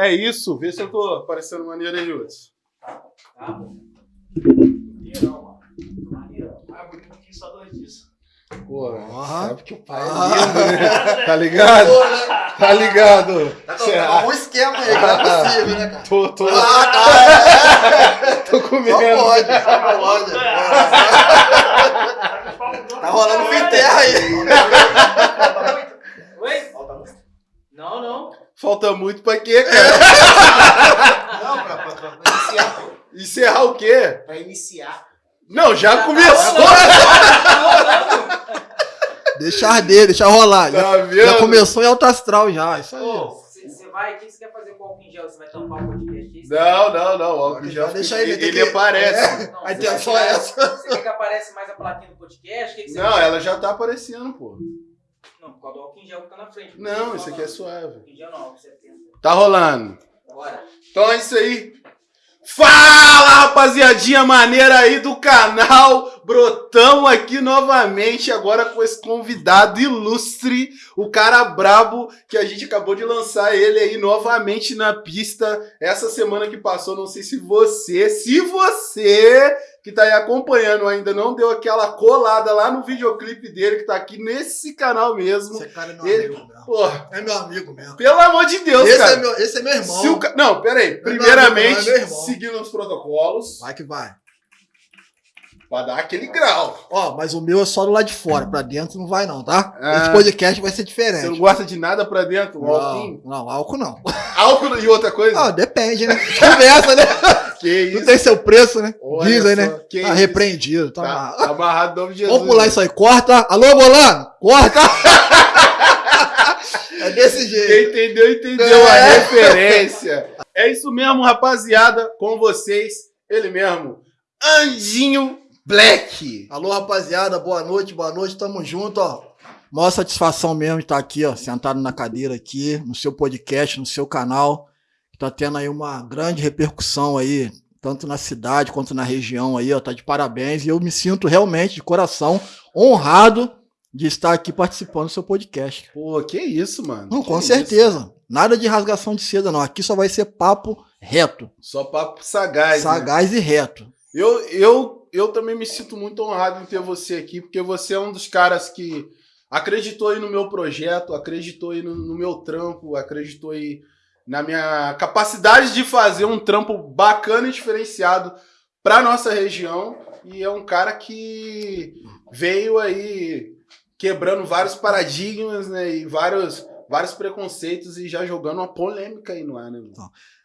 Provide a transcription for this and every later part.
É isso. Vê se eu tô aparecendo maneiro aí, Hudson. Tá, tá bom. Maneirão, mano. Maneirão. Ah, bonito aqui só dois disso. Pô, Aham. sabe que o pai Ah. é lindo, né? Tá ligado? Tá ligado? Tá com um esquema aí, que não é possível, né, cara? Tô, tô, Ah, tá, tô é. comendo. Só pode, só pode. Tá rolando fim terra aí. Falta muito? Oi? Falta muito? Não, não. Falta muito pra quê, cara? Não, pra, pra, pra, pra iniciar, pô. Encerrar o quê? Pra iniciar. Não, já começou. Deixa arder, deixa rolar. Já, Tá vendo? já começou em alto astral já. Isso aí. Você vai, o que você quer fazer com o álcool em gel? Você vai tampar o podcast? Não, não, não. O álcool já Deixa ele, ele, tem ele que- aparece. Não, A você intenção vai é tirar- essa. Você quer que apareça mais a plaquinha do podcast? O que que você Não, ela já tá aparecendo, pô. Não, por causa do álcool em gel que tá na frente. Não, isso aqui é suave. Álcool em gel não, álcool 70. Tá rolando. Bora. Então é isso aí. Fala, rapaziadinha maneira aí do canal. Brotamos aqui novamente agora com esse convidado ilustre, o cara brabo que a gente acabou de lançar ele aí novamente na pista essa semana que passou. Não sei se você, se você que tá aí acompanhando ainda não deu aquela colada lá no videoclipe dele que tá aqui nesse canal mesmo. Esse cara é meu Ele- amigo mesmo. Porra, É meu amigo mesmo. pelo amor de Deus, Esse cara. é, meu, esse é meu irmão. O Não, peraí. meu Primeiramente, é meu irmão. seguindo os protocolos, Vai que vai. Pra dar aquele grau. Ó, mas o meu é só do lado de fora. Pra dentro não vai não, tá? Ah. Esse podcast vai ser Você não diferente. gosta de nada pra dentro? Não, álcool? não, álcool não. Álcool e outra coisa? Ah, depende, né? Conversa, né? que Não isso? tem seu preço, né? Olha Dizem, só, né? que Tá isso? repreendido. Tá, Tá, amarrado. tá amarrado em nome de Jesus. Vamos pular isso aí. Corta. Alô, Bolano? Corta. é desse jeito. Quem entendeu, entendeu a É. referência. É isso mesmo, rapaziada. Com vocês, ele mesmo, Anjinho Black. Alô, rapaziada, boa noite, boa noite, tamo junto, ó. Maior satisfação mesmo estar aqui, ó, sentado na cadeira aqui, no seu podcast, no seu canal, que tá tendo aí uma grande repercussão aí, tanto na cidade quanto na região aí, ó, tá de parabéns, e eu me sinto realmente, de coração, honrado de estar aqui participando do seu podcast. Pô, que isso, mano. Não, Que com isso. certeza, nada de rasgação de seda não, aqui só vai ser papo reto, Só papo sagaz. né? sagaz e reto. Eu, eu, eu também me sinto muito honrado em ter você aqui, porque você é um dos caras que acreditou aí no meu projeto, acreditou aí no, no meu trampo, acreditou aí na minha capacidade de fazer um trampo bacana e diferenciado para nossa região. E é um cara que veio aí quebrando vários paradigmas, né, e vários, vários preconceitos e já jogando uma polêmica aí no ar, né? mano?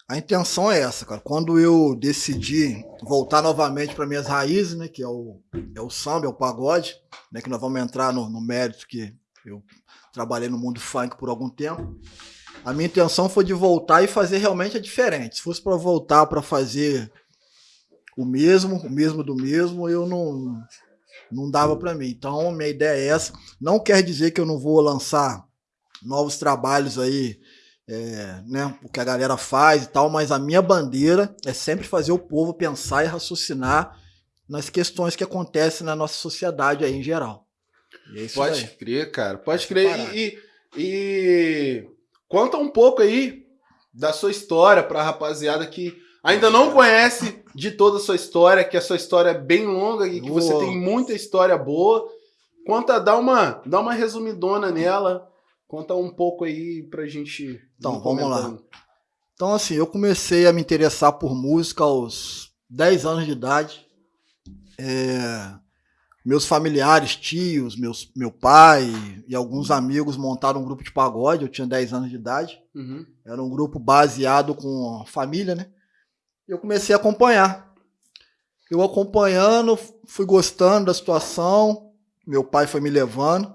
A intenção é essa, cara. Quando eu decidi voltar novamente para minhas raízes, né, que é o, é o samba, é o pagode, né, que nós vamos entrar no, no mérito que eu trabalhei no mundo funk por algum tempo. A minha intenção foi de voltar e fazer realmente a diferente. Se fosse para voltar para fazer o mesmo, o mesmo do mesmo, eu não não dava para mim. Então, minha ideia é essa. Não quer dizer que eu não vou lançar novos trabalhos aí é, né, o que a galera faz e tal, mas a minha bandeira é sempre fazer o povo pensar e raciocinar nas questões que acontecem na nossa sociedade aí em geral. E é isso Pode aí. crer, cara. Pode crer. Parado. E, e conta um pouco aí da sua história pra rapaziada que ainda não conhece de toda a sua história, que a sua história é bem longa e que você Boa. tem muita história boa. Conta, dá uma, dá uma resumidona nela. Conta um pouco aí pra gente. Então, vamos lá. Então, assim, eu comecei a me interessar por música aos 10 anos de idade. É, meus familiares, tios, meus, meu pai e alguns amigos montaram um grupo de pagode. Eu tinha 10 anos de idade. Uhum. Era um grupo baseado com a família, né? E eu comecei a acompanhar. Eu acompanhando, fui gostando da situação. Meu pai foi me levando.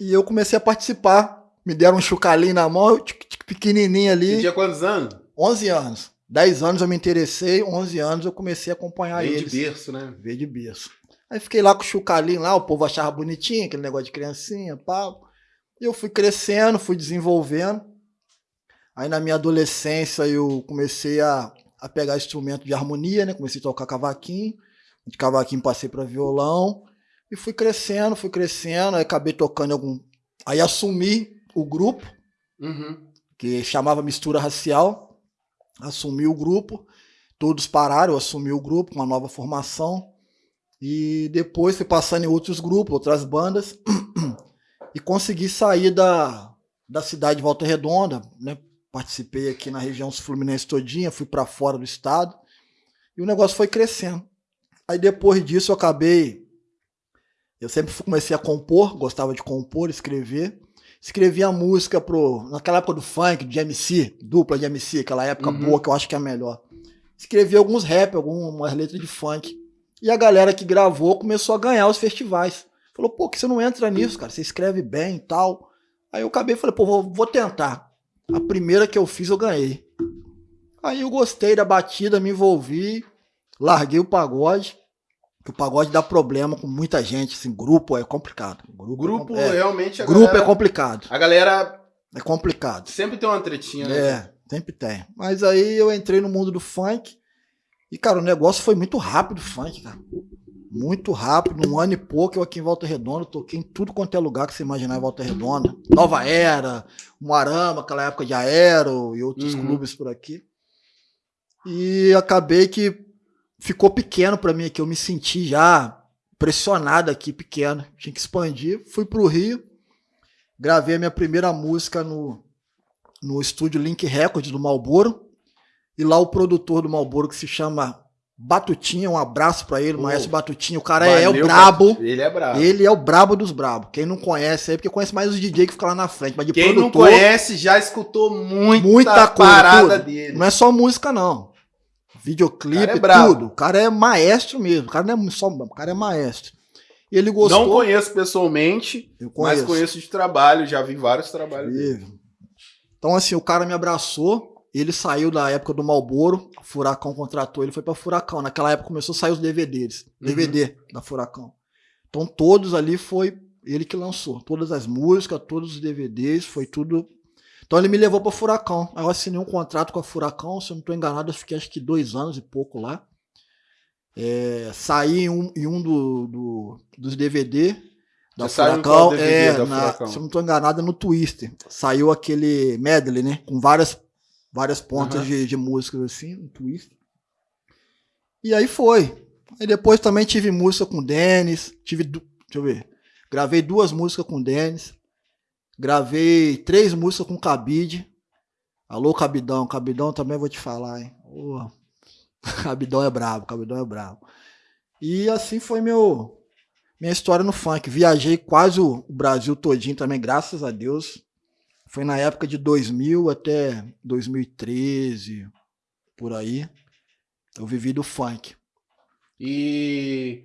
E eu comecei a participar. Me deram um chucalinho na mão, eu, tic, tic, pequenininho Você ali. tinha quantos anos? 11 anos. 10 anos eu me interessei, 11 anos eu comecei a acompanhar Veio de eles. berço, né? Veio de berço. Aí fiquei lá com o chucalinho lá, o povo achava bonitinho, aquele negócio de criancinha, pá. E eu fui crescendo, fui desenvolvendo. Aí na minha adolescência eu comecei a, a pegar instrumento de harmonia, né? Comecei a tocar cavaquinho. De cavaquinho passei para violão. E fui crescendo, fui crescendo. Aí acabei tocando em algum. Aí assumi o grupo, Uhum. que chamava Mistura Racial. assumi o grupo, todos pararam, eu assumi o grupo, uma nova formação. E depois fui passando em outros grupos, outras bandas, e consegui sair da, da cidade de Volta Redonda, né? Participei aqui na região Fluminense todinha, fui para fora do estado, e o negócio foi crescendo. Aí depois disso eu acabei. Eu sempre comecei a compor, gostava de compor, escrever. Escrevia música pro. Naquela época do funk, de MC, dupla de MC, aquela época Uhum. boa que eu acho que é a melhor. Escrevi alguns rap, algumas letras de funk. E a galera que gravou começou a ganhar os festivais. Falou, pô, que você não entra nisso, cara? Você escreve bem e tal. Aí eu acabei e falei, pô, vou, vou tentar. A primeira que eu fiz eu ganhei. Aí eu gostei da batida, me envolvi, larguei o pagode. Que o pagode dá problema com muita gente, assim, grupo é complicado. O grupo é, realmente a grupo galera, é complicado. A galera É complicado. sempre tem uma tretinha, né? É, sempre tem. Mas aí eu entrei no mundo do funk e, cara, o negócio foi muito rápido, funk, cara. Muito rápido, num ano e pouco eu aqui em Volta Redonda, toquei em tudo quanto é lugar que você imaginar em Volta Redonda. Nova Era, Moarama, aquela época de Aero e outros Uhum. clubes por aqui. E acabei que ficou pequeno pra mim aqui, eu me senti já pressionado aqui, pequeno. Tinha que expandir. Fui pro Rio, gravei a minha primeira música no, no estúdio Link Records do Malboro. E lá o produtor do Malboro, que se chama Batutinha, um abraço pra ele, Pô, Maestro Batutinha. O cara é, o Valeu, brabo. Batutinha. Ele é brabo. Ele é o brabo dos brabos. Quem não conhece aí, porque conhece mais os DJ que ficam lá na frente. Mas de Quem não produtor, conhece já escutou muita, Muita coisa, parada tudo. dele. não é só música, não. Videoclipe, é tudo. O cara é maestro mesmo. O cara não é só. O cara é maestro. E ele gostou. Não conheço pessoalmente, Eu mas conheço. conheço de trabalho, já vi vários trabalhos dele. Vive. Então, assim, o cara me abraçou. Ele saiu da época do Malboro. Furacão contratou, ele foi pra Furacão. Naquela época começou a sair os DVDs. Uhum. DVD da Furacão. Então, todos ali foi ele que lançou. Todas as músicas, todos os DVDs, foi tudo. Então, ele me levou pra Furacão. Aí eu assinei um contrato com a Furacão. Se eu não tô enganado, eu fiquei acho que dois anos e pouco lá. É, saí em um, em um do, do- dos DVD da Você Furacão. DVD é, da na- Furacão? se eu não tô enganado, é no Twister. Saiu aquele medley, né? Com várias, várias pontas Aham. de, de músicas assim, no Twister. E aí foi. Aí depois também tive música com o Denis. Tive. Deixa eu ver. Gravei duas músicas com o Denis. Gravei três músicas com Cabide. Alô, Cabidão. Cabidão também vou te falar, hein? Ô, Cabidão é brabo, Cabidão é brabo. E assim foi meu minha história no funk. Viajei quase o Brasil todinho também, graças a Deus. Foi na época de 2000 até 2013, por aí. Eu vivi do funk. E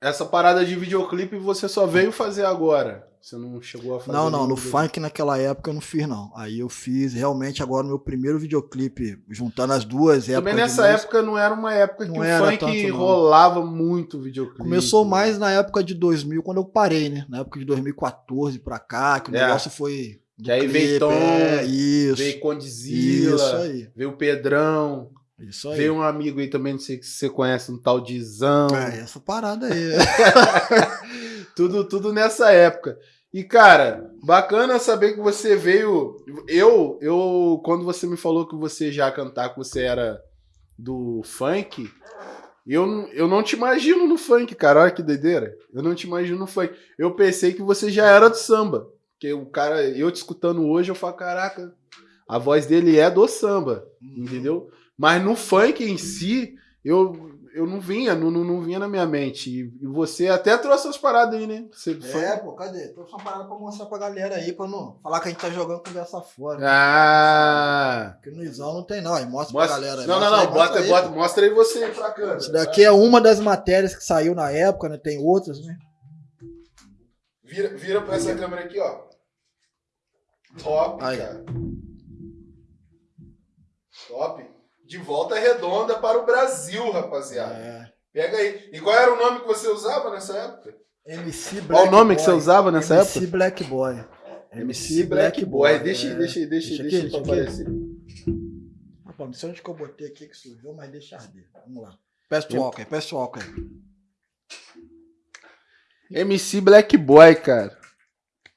essa parada de videoclipe você só veio fazer agora. Você não chegou a fazer. Não, não, no funk naquela época eu não fiz, não. Aí eu fiz realmente agora o meu primeiro videoclipe, juntando as duas épocas. Também nessa época não era uma época que Não o era funk tanto, rolava muito videoclipe. Começou mais na época de 2000, quando eu parei, né? Na época de 2014 pra cá, que o É. negócio foi. Que aí veio Tom, é, isso. Veio Condizila, Isso aí. veio Pedrão, Isso aí. veio um amigo aí também, não sei se você conhece, um tal de Zão. É, essa parada aí. tudo, tudo nessa época. E, cara, bacana saber que você veio. Eu, eu, quando você me falou que você já cantar, que você era do funk, eu, não- eu não te imagino no funk, cara. Olha que doideira. Eu não te imagino no funk. Eu pensei que você já era do samba. Porque o cara, eu te escutando hoje, eu falo, caraca, a voz dele é do samba, entendeu? Mas no funk em si, eu, eu não vinha, não, não, não vinha na minha mente. E, você até trouxe as paradas aí, né? Você É, pô, cadê? Tô só parada pra mostrar pra galera aí, pra não falar que a gente tá jogando conversa fora. Ah! Porque no Isão não tem, não. Aí mostra, Mostra, pra galera. aí, não, não, mostra não, aí, mostra bota, aí, bota, mostra aí você aí pra câmera. Isso daqui é uma das matérias que saiu na época, né? Tem outras, né? Vira, vira pra essa câmera aqui, ó. Top, Aí. cara. Top. De volta redonda para o Brasil, rapaziada. É. Pega aí. E qual era o nome que você usava nessa época? MC Black Qual o nome que Boy. você usava nessa MC época? Black Boy. MC Black Boy. Deixa, é. deixa, deixa, Deixa deixa, aqui, pra deixa aparecer. Rapaz, não sei onde que eu botei aqui que sujou, mas deixa arder. Vamos lá. Peço o álcool aí, peço o álcool aí. MC Black Boy, cara.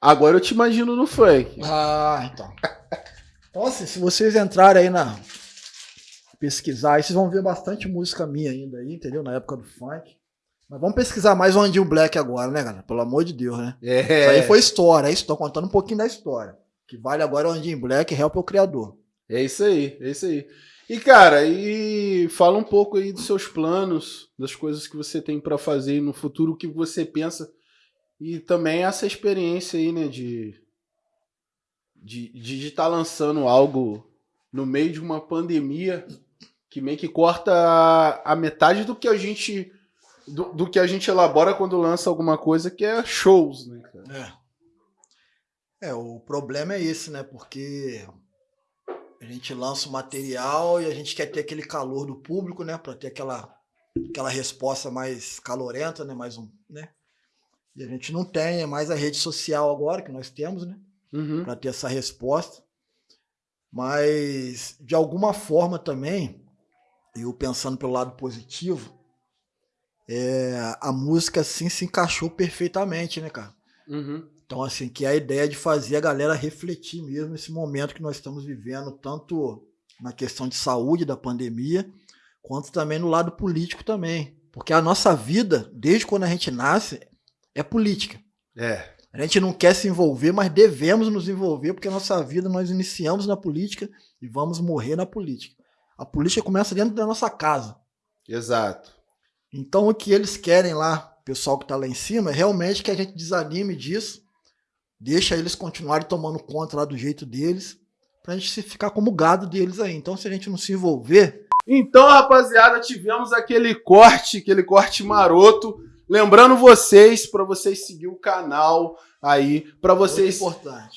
Agora eu te imagino no funk. Ah, então. Então, assim, se vocês entrarem aí na, pesquisar, aí vocês vão ver bastante música minha ainda aí, entendeu? Na época do funk. Mas vamos pesquisar mais o Andinho Black agora, né, galera? Pelo amor de Deus, né? É. Isso aí foi história, é isso. Tô contando um pouquinho da história. O que vale agora é o Andinho Black, Help é o criador. É isso aí, é isso aí. E cara, e fala um pouco aí dos seus planos, das coisas que você tem pra fazer no futuro, o que você pensa e também essa experiência aí, né, de de estar lançando algo no meio de uma pandemia que meio que corta a, a metade do que a gente do, do que a gente elabora quando lança alguma coisa, que é shows, né, cara? É. É, o problema é esse, né? Porque a gente lança o material e a gente quer ter aquele calor do público, né? Pra ter aquela, aquela resposta mais calorenta, né? Mais um, né? E a gente não tem, é mais a rede social agora que nós temos, né? Uhum. Pra ter essa resposta. Mas, de alguma forma também, eu pensando pelo lado positivo, é, a música assim se encaixou perfeitamente, né, cara? Uhum. Então, assim, que é a ideia de fazer a galera refletir mesmo nesse momento que nós estamos vivendo, tanto na questão de saúde da pandemia, quanto também no lado político também. Porque a nossa vida, desde quando a gente nasce, é política. É. A gente não quer se envolver, mas devemos nos envolver, porque a nossa vida nós iniciamos na política e vamos morrer na política. A política começa dentro da nossa casa. Exato. Então o que eles querem lá, o pessoal que está lá em cima, é realmente que a gente desanime disso, deixa eles continuarem tomando conta lá do jeito deles, pra gente se ficar como gado deles aí. Então se a gente não se envolver, Então, rapaziada, tivemos aquele corte, aquele corte maroto. Lembrando vocês, para vocês seguir o canal aí, para vocês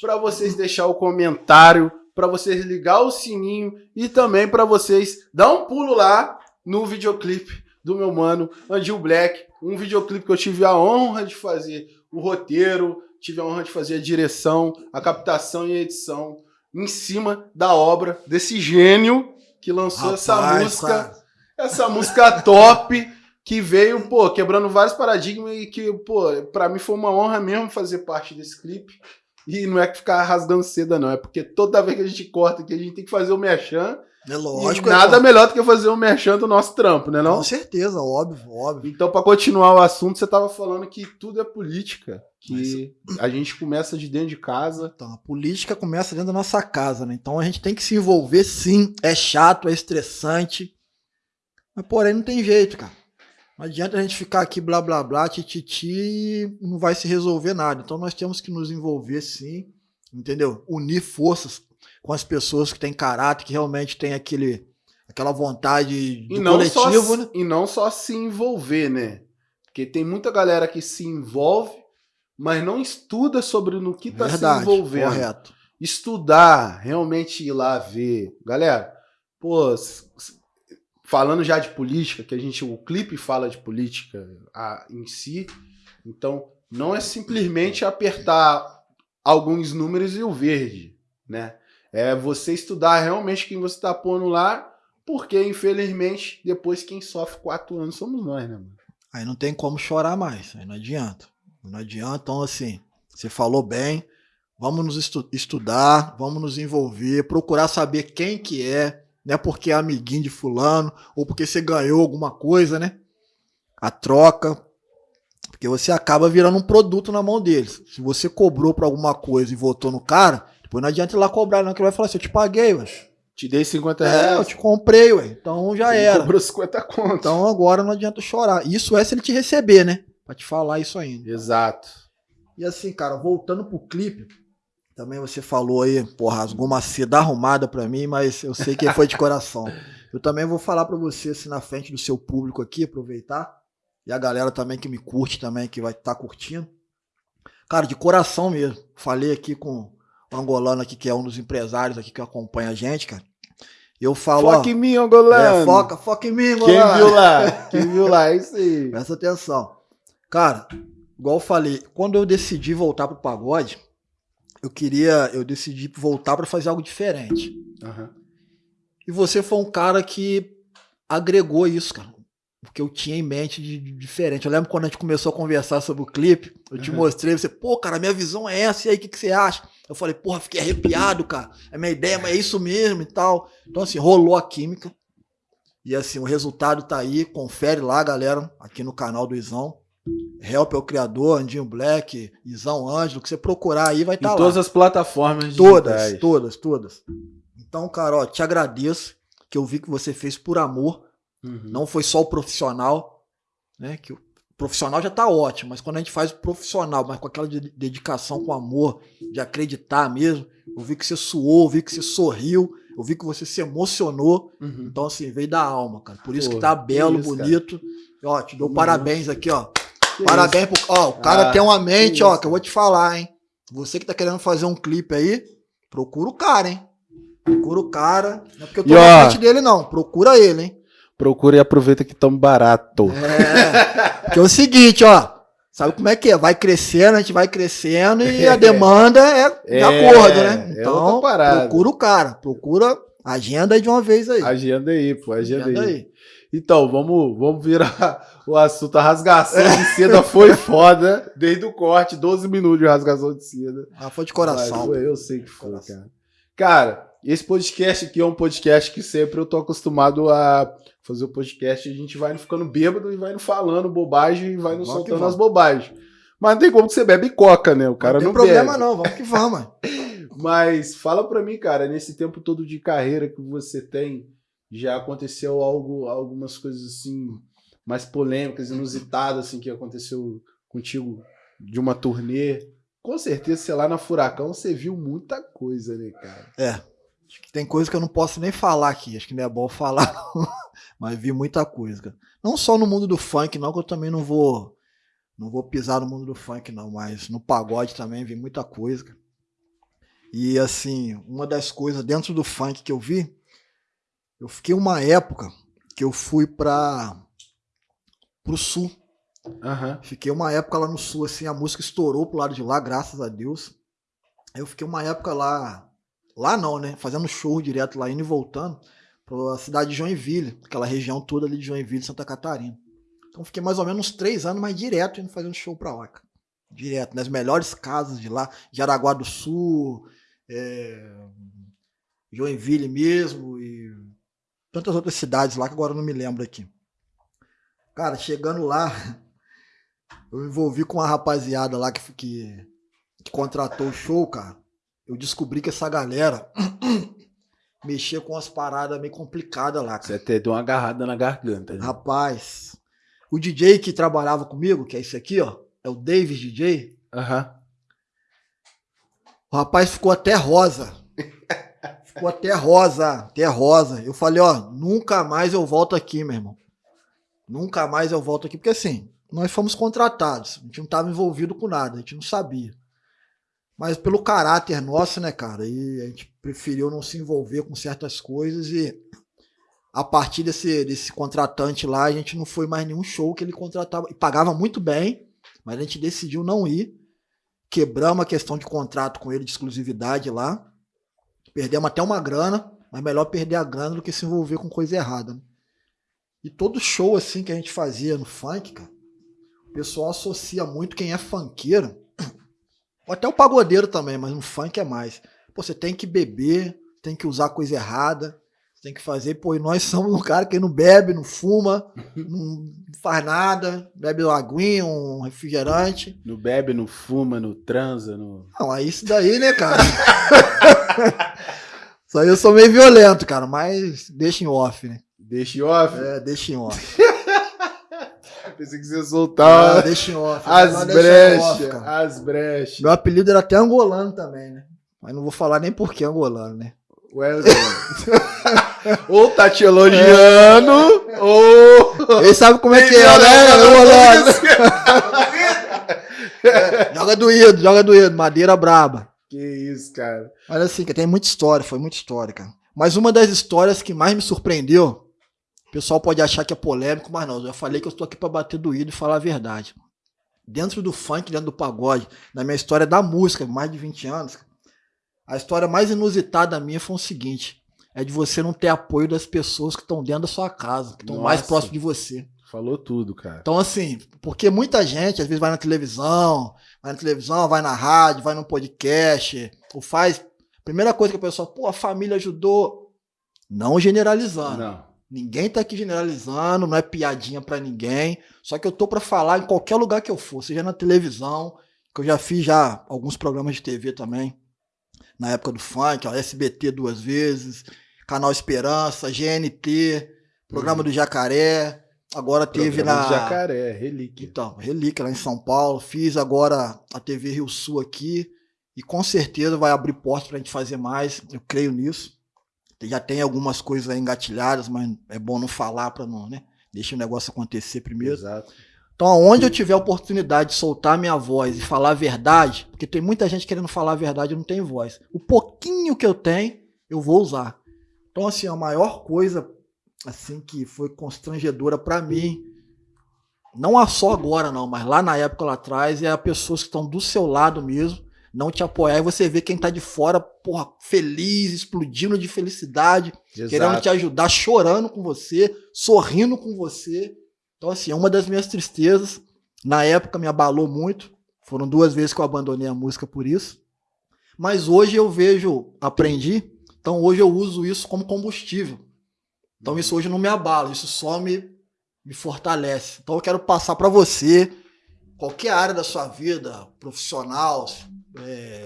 para vocês deixar o comentário, para vocês ligar o sininho e também para vocês dar um pulo lá no videoclipe do meu mano Andil Black, um videoclipe que eu tive a honra de fazer o roteiro, tive a honra de fazer a direção, a captação e a edição em cima da obra desse gênio que lançou essa Rapaz, música cara, essa música top que veio, pô, quebrando vários paradigmas e que, pô, pra mim foi uma honra mesmo fazer parte desse clipe. E não é que ficar rasgando seda, não. É porque toda vez que a gente corta aqui, a gente tem que fazer o merchan. é lógico. e é nada bom. melhor do que fazer o merchan do nosso trampo, né não? Com certeza, óbvio, óbvio. Então, pra continuar o assunto, você tava falando que tudo é política. Que a gente começa de dentro de casa. Então, a política começa dentro da nossa casa, né? Então a gente tem que se envolver sim. É chato, é estressante. Mas porém não tem jeito, cara. Não adianta a gente ficar aqui blá blá blá, tititi, e não vai se resolver nada. Então nós temos que nos envolver sim, entendeu? Unir forças com as pessoas que têm caráter, que realmente têm aquele, aquela vontade E do não, coletivo, só, né? e não só se envolver, né? Porque tem muita galera que se envolve, mas não estuda sobre no que tá se envolvendo. correto. estudar, realmente ir lá ver. Galera, pô, falando já de política, que a gente, o clipe fala de política a- em si, então não é simplesmente apertar alguns números e o verde, né? É você estudar realmente quem você tá pondo lá, porque infelizmente depois quem sofre quatro anos somos nós, né, mano? Aí não tem como chorar mais, aí não adianta. Não adianta, então assim, você falou bem, vamos nos estu- estudar, vamos nos envolver, procurar saber quem que é, não é porque é amiguinho de fulano, ou porque você ganhou alguma coisa, né? A troca, porque você acaba virando um produto na mão deles. Se você cobrou pra alguma coisa e votou no cara, depois não adianta ir lá cobrar, não, que ele vai falar assim, eu te paguei, ué. Te dei 50 É, reais. eu te comprei, ué. Então já você era. Cobrou 50 conto. Então agora não adianta chorar. Isso é se ele te receber, né? Pra te falar isso ainda. Exato. E assim, cara, voltando pro clipe, também você falou aí, porra, rasgou uma seda arrumada pra mim, mas eu sei que foi de coração. Eu também vou falar pra você, assim, na frente do seu público aqui, aproveitar. E a galera também que me curte também, que vai estar curtindo. Cara, de coração mesmo. Falei aqui com o angolano aqui, que é um dos empresários aqui que acompanha a gente, cara. Eu falo, ó, Foca em mim, Angolano. é, foca, foca em mim, Quem angolano. viu lá? Quem viu lá? É isso aí. Presta atenção. Cara, igual eu falei, quando eu decidi voltar pro pagode, eu queria, eu decidi voltar pra fazer algo diferente. Aham. E você foi um cara que agregou isso, cara. Porque eu tinha em mente de, de diferente. Eu lembro quando a gente começou a conversar sobre o clipe, eu te Uhum. mostrei, você, pô, cara, minha visão é essa, e aí, o que, que você acha? Eu falei, porra, fiquei arrepiado, cara. É minha ideia, mas é isso mesmo e tal. Então, assim, rolou a química. E assim, o resultado tá aí, confere lá, galera, aqui no canal do Izão. Help é o criador, Andinho Black, Izão Ângelo, que você procurar aí vai estar tá lá. todas as plataformas Todas, digitais. todas, todas. Então, cara, ó, te agradeço que eu vi que você fez por amor. Uhum. Não foi só o profissional, né? Que o profissional já tá ótimo, mas quando a gente faz o profissional, mas com aquela de- dedicação, com amor, de acreditar mesmo, eu vi que você suou, eu vi que você sorriu, eu vi que você se emocionou. Uhum. Então, assim, veio da alma, cara. Por isso Pô, que tá belo, isso, bonito. E, Ó, te dou Uhum. parabéns aqui, ó. Que Parabéns pro. Ó, o cara Ah, tem uma mente, que ó, que eu vou te falar, hein? Você que tá querendo fazer um clipe aí, procura o cara, hein? Procura o cara. Não é porque eu tô E, na ó, frente dele, não. Procura ele, hein? Procura e aproveita que tão barato. É. Porque é o seguinte, ó. Sabe como é que é? Vai crescendo, a gente vai crescendo e a demanda é de É, acordo, né? é Então, procura o cara. Procura agenda aí de uma vez aí. Agenda aí, pô, agenda, Agenda aí. aí. Então, vamos, vamos virar o assunto. A rasgação de seda foi foda desde o corte, 12 minutos de rasgação de seda. Ah, foi de coração. Mas eu sei que foi, Coração. cara. Cara, esse podcast aqui é um podcast que sempre eu tô acostumado a fazer o podcast. A gente vai ficando bêbado e vai no falando bobagem e vai no Vamos soltando as bobagens. Mas não tem como que você bebe coca, né? O cara não não, tem problema bebe. não, vamos que vamos. Mas fala pra mim, cara, nesse tempo todo de carreira que você tem, já aconteceu algo, algumas coisas assim mais polêmicas, inusitadas assim que aconteceu contigo de uma turnê? Com certeza, sei lá, na Furacão você viu muita coisa, né, cara? É. Acho que tem coisa que eu não posso nem falar aqui. Acho que não é bom falar, mas vi muita coisa, cara. Não só no mundo do funk, não, que eu também não vou. Não vou pisar no mundo do funk, não, mas no pagode também vi muita coisa. E assim, uma das coisas dentro do funk que eu vi, eu fiquei uma época que eu fui para pro sul. Aham. Fiquei uma época lá no sul, assim, a música estourou pro lado de lá, graças a Deus. Aí eu fiquei uma época lá, lá não, né? Fazendo show direto lá, indo e voltando, pra cidade de Joinville, aquela região toda ali de Joinville, Santa Catarina. Então fiquei mais ou menos uns três anos, mas direto indo fazendo show pra lá, cara. Direto, nas melhores casas de lá, Jaraguá do Sul, é, Joinville mesmo e tantas outras cidades lá que agora eu não me lembro aqui. Cara, chegando lá, eu me envolvi com uma rapaziada lá que, que, que contratou o show, cara. Eu descobri que essa galera mexia com umas paradas meio complicadas lá, Você cara. até deu uma agarrada na garganta. Né? Rapaz, o DJ que trabalhava comigo, que é esse aqui, ó, é o Davis DJ. Aham. O rapaz ficou até rosa. Ficou até rosa, até rosa. Eu falei, ó, nunca mais eu volto aqui, meu irmão. Nunca mais eu volto aqui, porque assim, nós fomos contratados, a gente não estava envolvido com nada, a gente não sabia. Mas pelo caráter nosso, né, cara, e a gente preferiu não se envolver com certas coisas e a partir desse, desse contratante lá, a gente não foi mais nenhum show que ele contratava, e pagava muito bem, mas a gente decidiu não ir quebramos a questão de contrato com ele de exclusividade lá. Perdemos até uma grana, mas melhor perder a grana do que se envolver com coisa errada. né? E todo show assim que a gente fazia no funk, cara, o pessoal associa muito quem é funkeiro, ou até o pagodeiro também, mas no funk é mais. Pô, você tem que beber, tem que usar coisa errada, tem que fazer, pô, e nós somos um cara que não bebe, não fuma, não faz nada, bebe uma aguinha, um refrigerante. No bebe, no fuma, no transa, no. Não, aí isso daí, né, cara? Isso aí eu sou meio violento, cara, mas deixa em off, né? Deixa em off. É, deixa em off. Pensei que você ia Ah, soltar deixa em off. as brechas. As brechas. Meu apelido era até angolano também, né? Mas não vou falar nem por que angolano, né? Wesley. ou tá te elogiando, ou. Ele sabe como é que é, né? Angolano. Joga doído, joga doído. Madeira braba. Que isso, cara. Mas assim, que tem muita história, foi muita história, cara. Mas uma das histórias que mais me surpreendeu, pessoal pode achar que é polêmico, mas não, eu já falei que eu estou aqui para bater doído e falar a verdade. Dentro do funk, dentro do pagode, na minha história da música, mais de 20 anos, a história mais inusitada minha foi o seguinte: é de você não ter apoio das pessoas que estão dentro da sua casa, que estão mais próximo de você. Falou tudo, cara. Então, assim, porque muita gente, às vezes, vai na televisão, vai na televisão, vai na rádio, vai no podcast, ou faz. Primeira coisa que a pessoa, pô, a família ajudou. Não generalizando. Não. Ninguém tá aqui generalizando, não é piadinha pra ninguém. Só que eu tô pra falar em qualquer lugar que eu for, seja na televisão, que eu já fiz já alguns programas de TV também, na época do funk, ó, SBT duas vezes, Canal Esperança, GNT, programa do Jacaré. Agora teve Programa na. do Jacaré, relíquia. Então, Relíquia lá em São Paulo. Fiz agora a TV Rio Sul aqui. E com certeza vai abrir portas pra gente fazer mais. Eu creio nisso. Já tem algumas coisas aí engatilhadas, mas é bom não falar pra não, né? Deixa o negócio acontecer primeiro. Exato. Então, aonde eu tiver a oportunidade de soltar minha voz e falar a verdade, porque tem muita gente querendo falar a verdade e não tem voz. O pouquinho que eu tenho, eu vou usar. Então, assim, a maior coisa assim que foi constrangedora pra mim, não é só agora não, mas lá na época lá atrás, é as pessoas que estão do seu lado mesmo, não te apoiar e você vê quem tá de fora, porra, feliz, explodindo de felicidade, querendo Exato. te ajudar, chorando com você, sorrindo com você. Então, assim, é uma das minhas tristezas. Na época me abalou muito. Foram duas vezes que eu abandonei a música por isso. Mas hoje eu vejo, aprendi. Então hoje eu uso isso como combustível. Então isso hoje não me abala, isso só me, me fortalece. Então eu quero passar para você, qualquer área da sua vida, profissional, é,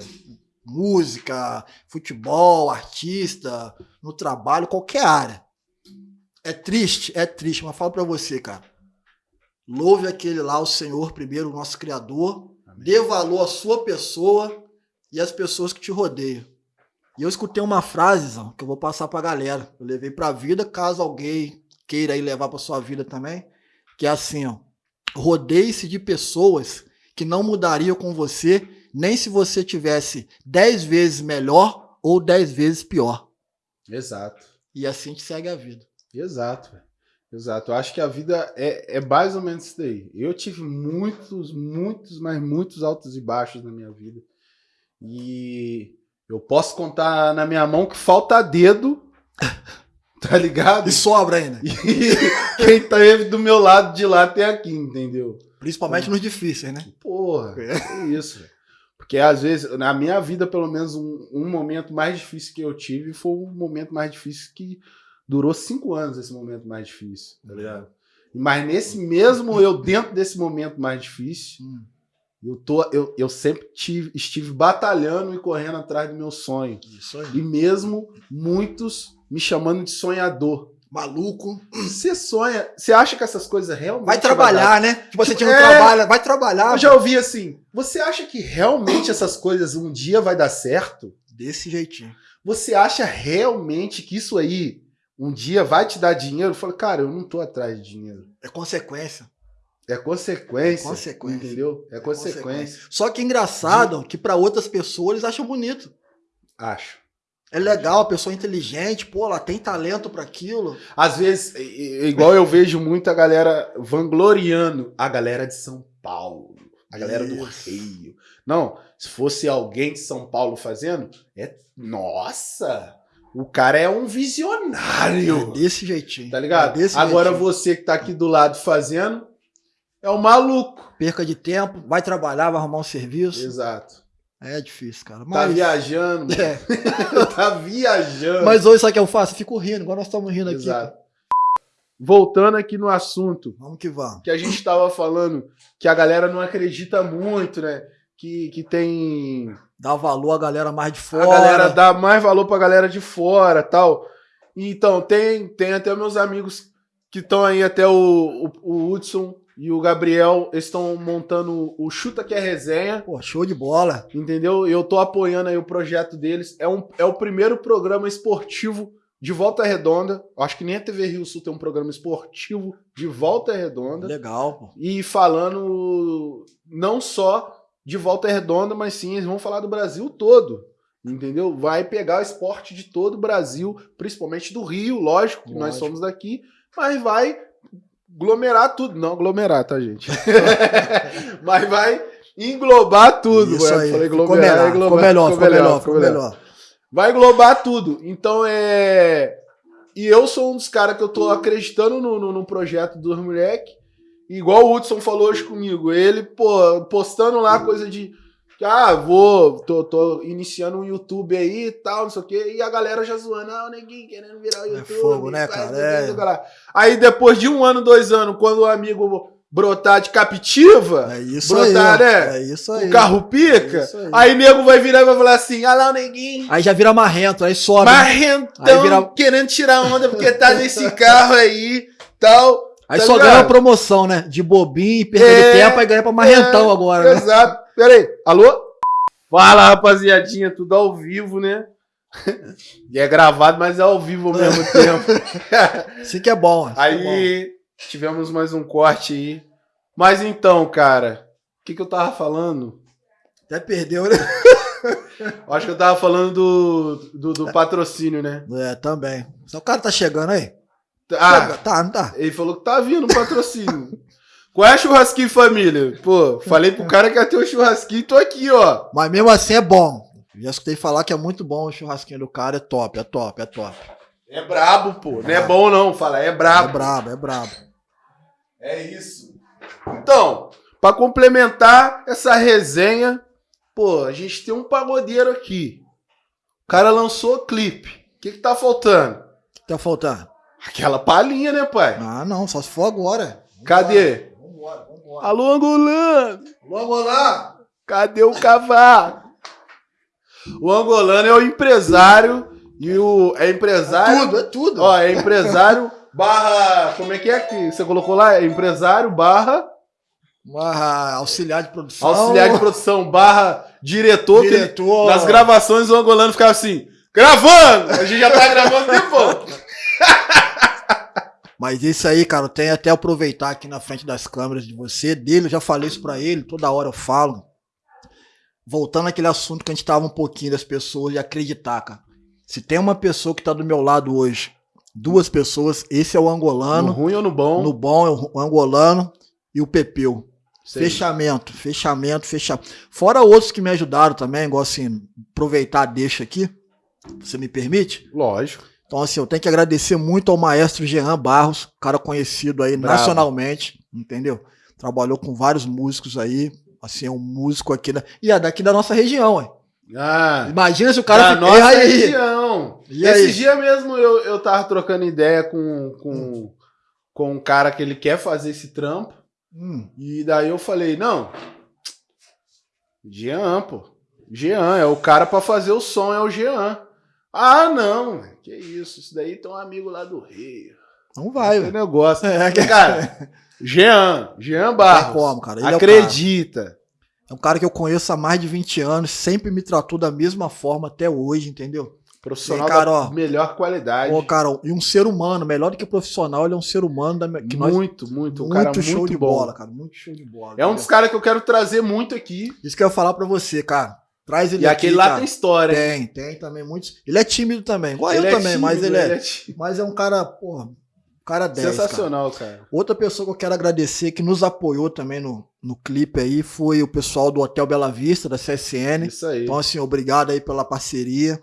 música, futebol, artista, no trabalho, qualquer área. É triste, é triste, mas falo para você, cara. Louve aquele lá, o Senhor primeiro, o nosso Criador. Amém. Dê valor à sua pessoa e às pessoas que te rodeiam. E eu escutei uma frase, Zão, que eu vou passar pra galera. Eu levei pra vida, caso alguém queira aí levar pra sua vida também. Que é assim, ó. Rodeie-se de pessoas que não mudariam com você, nem se você tivesse 10 vezes melhor ou 10 vezes pior. Exato. E assim te segue a vida. Exato, velho. Exato. Eu acho que a vida é, é mais ou menos isso daí. Eu tive muitos, muitos, mas muitos altos e baixos na minha vida. E eu posso contar na minha mão que falta dedo, tá ligado? E sobra ainda. E quem teve do meu lado de lá até aqui, entendeu? Principalmente nos difíceis, né? Porra, é isso, velho. Porque às vezes, na minha vida, pelo menos, um, um momento mais difícil que eu tive foi um momento mais difícil que durou cinco anos esse momento mais difícil, tá ligado? Mas nesse mesmo eu, dentro desse momento mais difícil, Hum. eu, tô, eu, eu sempre tive, estive batalhando e correndo atrás do meu sonho. E mesmo muitos me chamando de sonhador. Maluco. Você sonha, você acha que essas coisas realmente Vai trabalhar, né? Tipo, você Tipo, é. trabalha, vai trabalhar. Eu já ouvi assim, você acha que realmente essas coisas um dia vai dar certo? Desse jeitinho. Você acha realmente que isso aí um dia vai te dar dinheiro? Eu falo, cara, eu não tô atrás de dinheiro. É consequência. É consequência. É consequência. Entendeu? É consequência. Só que engraçado que pra outras pessoas eles acham bonito. Acho. É legal, pessoa é inteligente, pô, ela tem talento pra aquilo. Às vezes, igual eu vejo muito a galera vangloriando a galera de São Paulo, a galera do Isso. Rio. Não, se fosse alguém de São Paulo fazendo, é. Nossa! O cara é um É visionário. desse jeitinho. Tá ligado? É Agora jeitinho. você que tá aqui do lado fazendo é o maluco. Perca de tempo, vai trabalhar, vai arrumar um serviço. Exato. É difícil, cara. Tá Mas, viajando, mano. É. tá viajando. Mas hoje, sabe o que eu faço? Eu fico rindo, igual nós estamos rindo aqui. Exato. cara. Voltando aqui no assunto, Vamos que vamos. que a gente tava falando que a galera não acredita muito, né? Que, que tem. Dá valor à galera mais de fora. A galera dá mais valor pra galera de fora tal. Então, tem, tem até meus amigos que estão aí, até o, o, o Hudson e o Gabriel, estão montando o Chuta que é Resenha. Pô, show de bola. Entendeu? Eu tô apoiando aí o projeto deles. É, um, é o primeiro programa esportivo de Volta Redonda. Acho que nem a TV Rio Sul tem um programa esportivo de Volta Redonda. Legal, pô. E falando não só de Volta Redonda, mas sim, eles vão falar do Brasil todo. Entendeu? Vai pegar o esporte de todo o Brasil, principalmente do Rio, lógico, que nós Lógico. somos daqui, mas vai aglomerar tudo. Não aglomerar, tá, gente? mas vai englobar tudo. Isso ué. aí. Falei aglomerar, ficou melhor, ficou melhor, ficou melhor. Vai englobar tudo. Então é. E eu sou um dos caras que eu tô acreditando no, no, no projeto dos moleque. Igual o Hudson falou hoje comigo. Ele, pô, postando lá coisa de ah, vou, tô, tô iniciando um YouTube aí e tal, não sei o quê, e a galera já zoando, ah, o neguinho querendo virar o YouTube. É fogo, né, cara? É. Aí depois de um ano, dois anos, quando o amigo brotar de captiva, É isso brotar, aí. né? É isso aí. o carro pica, É aí. aí nego vai virar e vai falar assim, ah lá o neguinho, Aí já vira marrento, aí sobe. né? marrentão, Aí vira- querendo tirar onda porque tá nesse carro aí, tal. Aí tá só ligado? ganha uma promoção, né? De bobinho, perda É, tempo, aí ganha pra marrentão é, agora, né? Exato. Pera aí. Alô? Fala, rapaziadinha. Tudo ao vivo, né? E é gravado, mas é ao vivo ao mesmo tempo. Assim que é bom. que é bom. Aí tivemos mais um corte aí. Mas então, cara, o que, que eu tava falando? Até perdeu, né? Acho que eu tava falando do, do, do patrocínio, né? É, também. Só o cara tá chegando aí? Ah, Chega. Tá, não tá. ele falou que tá vindo o patrocínio. Qual é churrasquinho, família? Pô, falei pro cara que ia ter um churrasquinho e tô aqui, ó. Mas mesmo assim é bom. Já escutei falar que é muito bom o churrasquinho do cara, é top, é top, é top. É brabo, pô. Não é bom, não. Fala, é brabo. É brabo, é brabo. É isso. Então, pra complementar essa resenha, pô, a gente tem um pagodeiro aqui. O cara lançou clipe. O que que tá faltando? O que tá faltando? Aquela palhinha, né, pai? Ah, não, só se for agora. Cadê? Vambora, vambora. Alô, angolano! Vamos lá! Cadê o cavaco? O angolano é o empresário e o é empresário. tudo, é tudo. Ó, é empresário barra, como é que é que você colocou lá? É empresário barra Barra auxiliar de produção. auxiliar de produção barra diretor, diretor. nas gravações o angolano ficava assim, gravando! A gente já tá gravando depois. Mas isso aí, cara, eu tenho até aproveitar aqui na frente das câmeras de você, dele, eu já falei isso pra ele, toda hora eu falo. Voltando àquele assunto que a gente tava um pouquinho das pessoas de acreditar, cara. Se tem uma pessoa que tá do meu lado hoje, duas pessoas, esse é o No angolano, ruim ou no bom? no bom é o angolano e o Pepeu. Sei. Fechamento, fechamento, fechamento. Fora outros que me ajudaram também, igual assim, aproveitar, deixa aqui. Você me permite? Lógico. Então, assim, eu tenho que agradecer muito ao maestro Jean Barros, cara conhecido aí Bravo. nacionalmente, entendeu? Trabalhou com vários músicos aí, assim, é um músico aqui da, e é daqui da nossa região, ué. Ah, Imagina se o cara da nossa aí? região. E Esse aí? dia mesmo eu, eu tava trocando ideia com, com, com um cara que ele quer fazer esse trampo. Hum, E daí eu falei, não. Jean, pô. Jean, é o cara pra fazer o som, é o Jean. Ah, não. Que isso, isso daí tem um amigo lá do Rio. não vai, ué. negócio. É, que- Cara, Jean, Jean Barros. como, cara. Ele é acredita. É um cara que eu conheço há mais de 20 anos, sempre me tratou da mesma forma até hoje, entendeu? Profissional Ei, cara, ó. melhor qualidade. Pô, cara, e um ser humano, melhor do que profissional, ele é um ser humano da, que nós, muito, muito. Um muito cara show muito de bom. bola, cara, muito show de bola. É um entendeu? dos caras que eu quero trazer muito aqui. Isso que eu ia falar pra você, cara. Traz ele E aqui, aquele lá cara. tem história. Tem, tem também muitos. Ele é tímido também, igual Ele eu é também, mas tímido, ele é, tímido. mas é um cara, porra, um cara 10, cara. Sensacional, cara. Outra pessoa que eu quero agradecer que nos apoiou também no, no clipe aí foi o pessoal do Hotel Bela Vista, da CSN. Isso aí. Então, assim, obrigado aí pela parceria.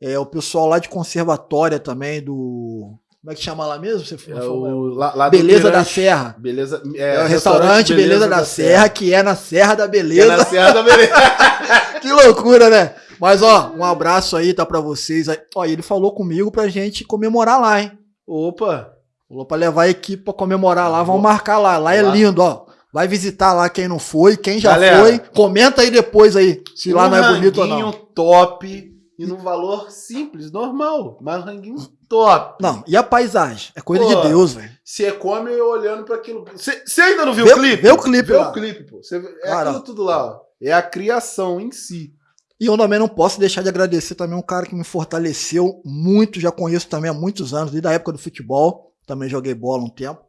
É, o pessoal lá de conservatória também, do. Como é que chama lá mesmo? Você É falou? o, lá, lá Beleza da. Serra. Beleza. É, o restaurante Beleza, da, Serra, que é na Serra da Que é Beleza. na Serra da Beleza. que loucura, né? Mas, ó, um abraço aí, tá pra vocês. Ó, ele falou comigo pra gente comemorar lá, hein? Opa! Falou pra levar a equipe pra comemorar lá, vamos marcar lá. Lá é Lá. lindo, ó. Vai visitar lá quem não foi, quem já Galera. foi. Comenta aí depois aí, se lá Um não é bonito ou não. top e no valor simples, normal. Mas um ranguinho top. Não, e a paisagem? É coisa Pô, de Deus, velho. Você come olhando pra aquilo. Você ainda não viu Vê- o clipe? vê o clipe Vê lá. o clipe, pô. Vê- é Cara. aquilo tudo lá, ó. É a criação em si. E eu também não posso deixar de agradecer também um cara que me fortaleceu muito, já conheço também há muitos anos, desde a época do futebol. Também joguei bola um tempo.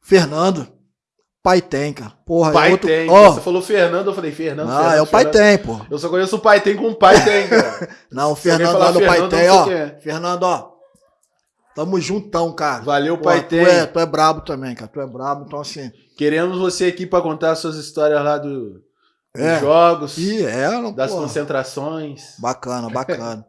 Fernando. Pai tem, cara. Porra, Pai é outro... tem. Ó, Você falou Fernando, eu falei Fernando. ah, Fernando, é o Pai tem, pô. Eu só conheço o Pai tem com o Pai tem, cara. Não, o Fernando lá do Pai Fernando, tem, ó. é. Fernando, ó. Tamo juntão, cara. Valeu, Pô, Pai tu tem. é, tu é brabo também, cara. Tu é brabo, então assim. Queremos você aqui pra contar suas histórias lá do, dos É. jogos, E é, não, das porra. concentrações. Bacana, bacana.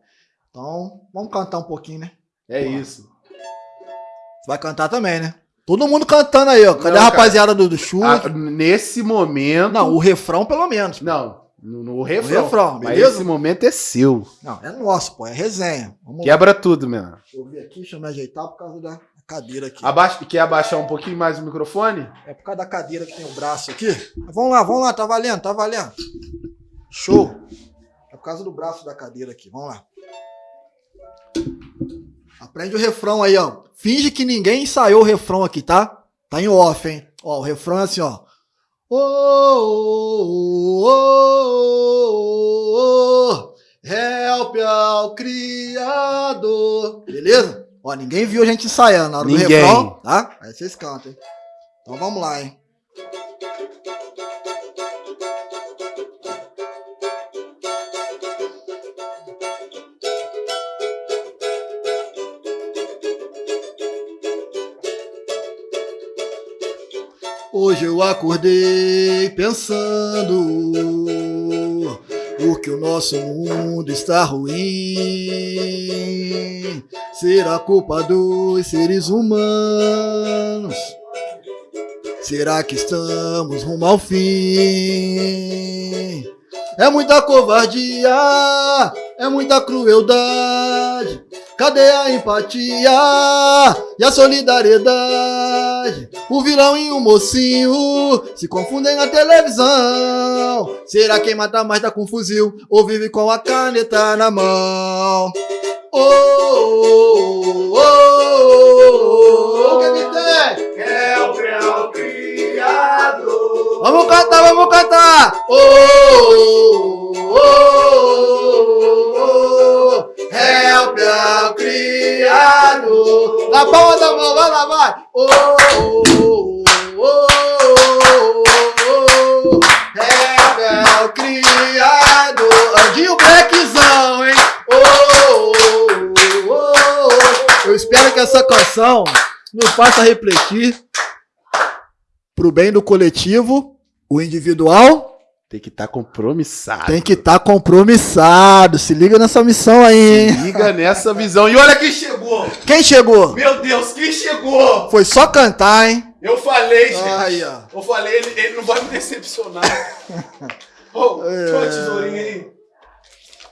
Então, vamos cantar um pouquinho, né? É Porra. isso. Você vai cantar também, né? Todo mundo cantando aí, ó. Cadê Não, a rapaziada do, do chute? Ah, nesse momento. Não, o refrão pelo menos. Não, No, no refrão. refrão, Mas beleza? esse momento é seu. Não, é nosso, pô, é resenha. Vamos lá. Quebra tudo, meu. Deixa eu ver aqui, deixa eu me ajeitar por causa da cadeira aqui. Abaixa, quer abaixar um pouquinho mais o microfone? É por causa da cadeira que tem o braço aqui. Mas Vamos lá, vamos lá, tá valendo, tá valendo. Show. É por causa do braço da cadeira aqui, vamos lá. Aprende o refrão aí, ó. Finge que ninguém ensaiou o refrão aqui, tá? Tá em off, hein? Ó, o refrão é assim, ó. Ô, ô, ô, ô, ô, help ao Criador. Beleza? Ó, ninguém viu a gente ensaiando na hora Ninguém. do refrão, tá? Aí vocês cantam, hein? Então vamos lá, hein? Hoje eu acordei pensando porque o nosso mundo está ruim. Será culpa dos seres humanos? Será que estamos rumo ao fim? É muita covardia, é muita crueldade. Cadê a empatia e a solidariedade? O vilão e o mocinho se confundem na televisão. Será quem mata mais tá com fuzil ou vive com a caneta na mão? Oh, oh, oh, oh, o que que tem? Help ao Criador. Vamos cantar, vamos cantar! Oh, oh, oh, oh, help ao Criador! Na palma da mão, vai lá, vai! Oh, oh, oh, oh, oh, help ao Criador! Andinho Blackzão, hein? Oh, oh, oh, oh. Eu espero que essa canção nos faça refletir pro bem do coletivo, o individual Tem que estar compromissado. tem que estar compromissado. Se liga nessa missão aí, hein? Liga nessa visão. E olha quem chegou! Quem chegou? Meu Deus, quem chegou? Foi só cantar, hein? Eu falei, gente. Ó. Eu falei, ele, ele não vai me decepcionar. Ô, pega a tesourinha aí.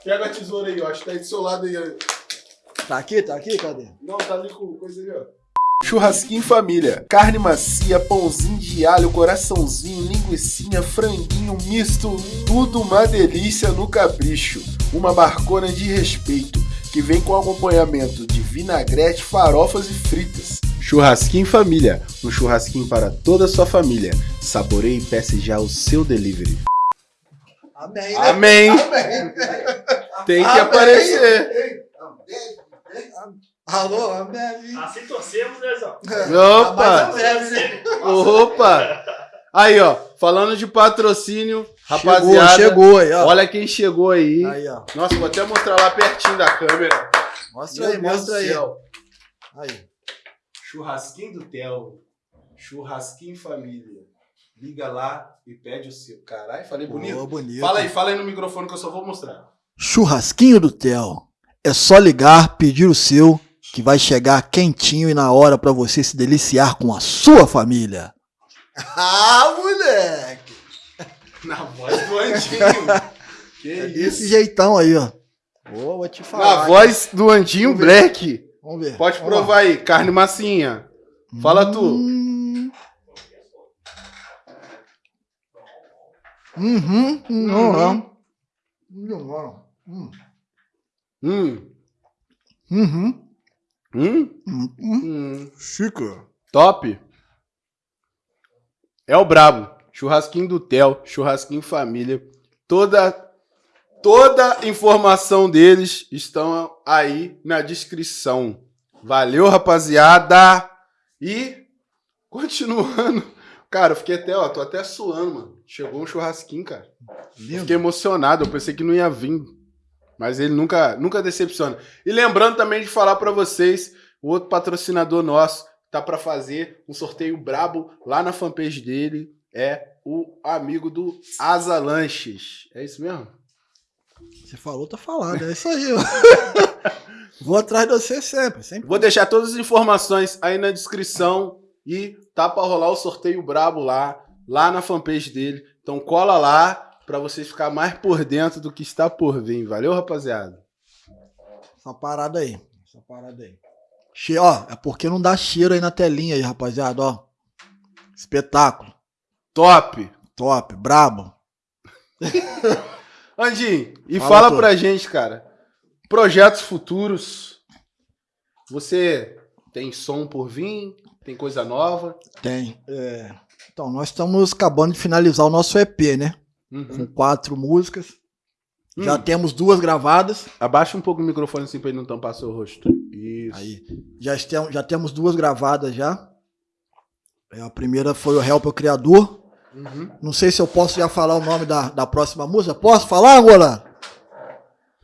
Pega a tesoura aí, ó. Acho que tá aí do seu lado aí. ó. Tá aqui, tá aqui, cadê? Não, tá ali com coisa aí, ó. Churrasquinho família. Carne macia, pãozinho de alho, coraçãozinho, linguiçinha, franguinho misto. Tudo uma delícia no capricho. Uma barcona de respeito. Que vem com acompanhamento de vinagrete, farofas e fritas. Churrasquinho família. Um churrasquinho para toda a sua família. Saboreie e peça já o seu delivery. Amém, né? Amém. Tem que Amém. aparecer. Alô, amém. Assim torcemos, né, Zó? Opa! Mas né? Opa! Aí, ó, falando de patrocínio, Chegou, rapaziada. chegou aí, ó. Olha quem chegou aí. Aí, ó. Nossa, vou até mostrar lá pertinho da câmera. Mostra Meu aí, Deus mostra aí. céu. Aí. Churrasquinho do Theo. Churrasquinho família. Liga lá e pede o seu. Caralho, falei bonito. Boa, bonito. Fala aí, fala aí no microfone que eu só vou mostrar. Churrasquinho do Theo. É só ligar, pedir o seu, que vai chegar quentinho e na hora pra você se deliciar com a sua família. Ah, moleque! Na voz do Andinho. que É isso. desse jeitão aí, ó. Ô, vou te falar. Na voz do Andinho Vamos ver. Black. Vamos ver. Pode Vamos provar aí, carne massinha. lá. Fala tu. Hum. Uhum. Uhum. Uhum. Uhum. Hum. Uhum. Hum. Uhum. Hum. Chica. Top. É o brabo. Churrasquinho do Theo, churrasquinho família. Toda toda informação deles estão aí na descrição. Valeu, rapaziada. E continuando. Cara, eu fiquei até, ó, tô até suando, mano. Chegou um churrasquinho, cara. Lindo. Fiquei emocionado, eu pensei que não ia vir. Mas ele nunca, nunca decepciona. E lembrando também de falar pra vocês, o outro patrocinador nosso tá pra fazer um sorteio brabo lá na fanpage dele, é o amigo do Asa Lanches. É isso mesmo? Você falou, tá falado. É isso aí. Vou atrás de você sempre. sempre. Vou deixar todas as informações aí na descrição e tá pra rolar o sorteio brabo lá, lá na fanpage dele. Então cola lá, pra vocês ficar mais por dentro do que está por vir. Valeu, rapaziada? Essa parada aí. Essa parada aí. Che ó, é porque não dá cheiro aí na telinha aí, rapaziada, ó. Espetáculo. Top! Top, brabo. Andinho, e Fala, fala pra gente, cara. Projetos futuros. Você tem som por vir? Tem coisa nova? Tem. É, Então, nós estamos acabando de finalizar o nosso EP, né? Com Uhum. quatro músicas. Já Hum, temos duas gravadas. Abaixa um pouco o microfone assim pra ele não tampar seu rosto. Isso. Aí. Já, estem- já temos duas gravadas já. É, A primeira foi o Help o Criador. Uhum. Não sei se eu posso já falar o nome da, da próxima música. Posso falar, Angola?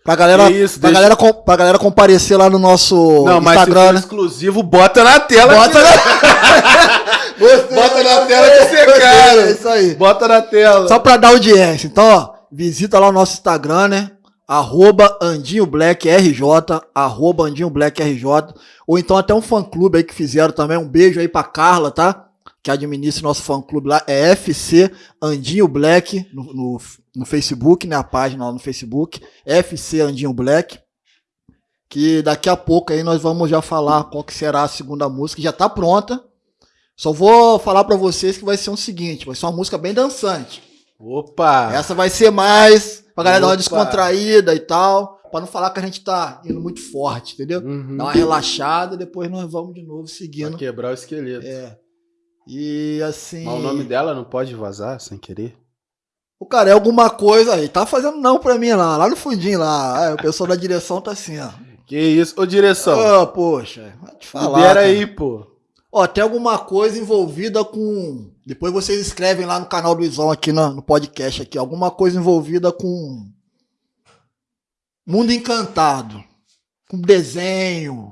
Pra galera, isso, pra, deixa- galera, com- pra galera comparecer lá no nosso Não, Instagram, né? exclusivo, bota na tela. Bota na... Bota na tela que você É cara. isso aí. Bota na tela. Só pra dar audiência. Então, ó, visita lá o nosso Instagram, né? Arroba Andinho Black RJ, arroba Andinho Black RJ, ou então até um fã clube aí que fizeram também. Um beijo aí pra Carla, tá? Que administra o nosso fã clube lá. É FC Andinho Black no, no, no Facebook, né? A página lá no Facebook. FC Andinho Black. Que daqui a pouco aí nós vamos já falar qual que será a segunda música. Já tá pronta. Só vou falar pra vocês que vai ser o seguinte: vai ser uma música bem dançante. Opa! Essa vai ser mais pra galera dar uma descontraída e tal. Pra não falar que a gente tá indo muito forte, entendeu? Uhum. Dar uma relaxada, depois nós vamos de novo Pra seguindo. quebrar o esqueleto. É. E assim. Mas o nome dela não pode vazar sem querer? O cara é alguma coisa aí. Tá fazendo não pra mim lá, lá no fundinho lá. Ah, o pessoal da direção tá assim, ó. Que isso? Ô, direção. Ah, poxa, vai te falar. Libera aí, pô. Ó, tem alguma coisa envolvida com. Depois vocês escrevem lá no canal do Izão aqui no, no podcast aqui. Alguma coisa envolvida com. Mundo Encantado. Com desenho.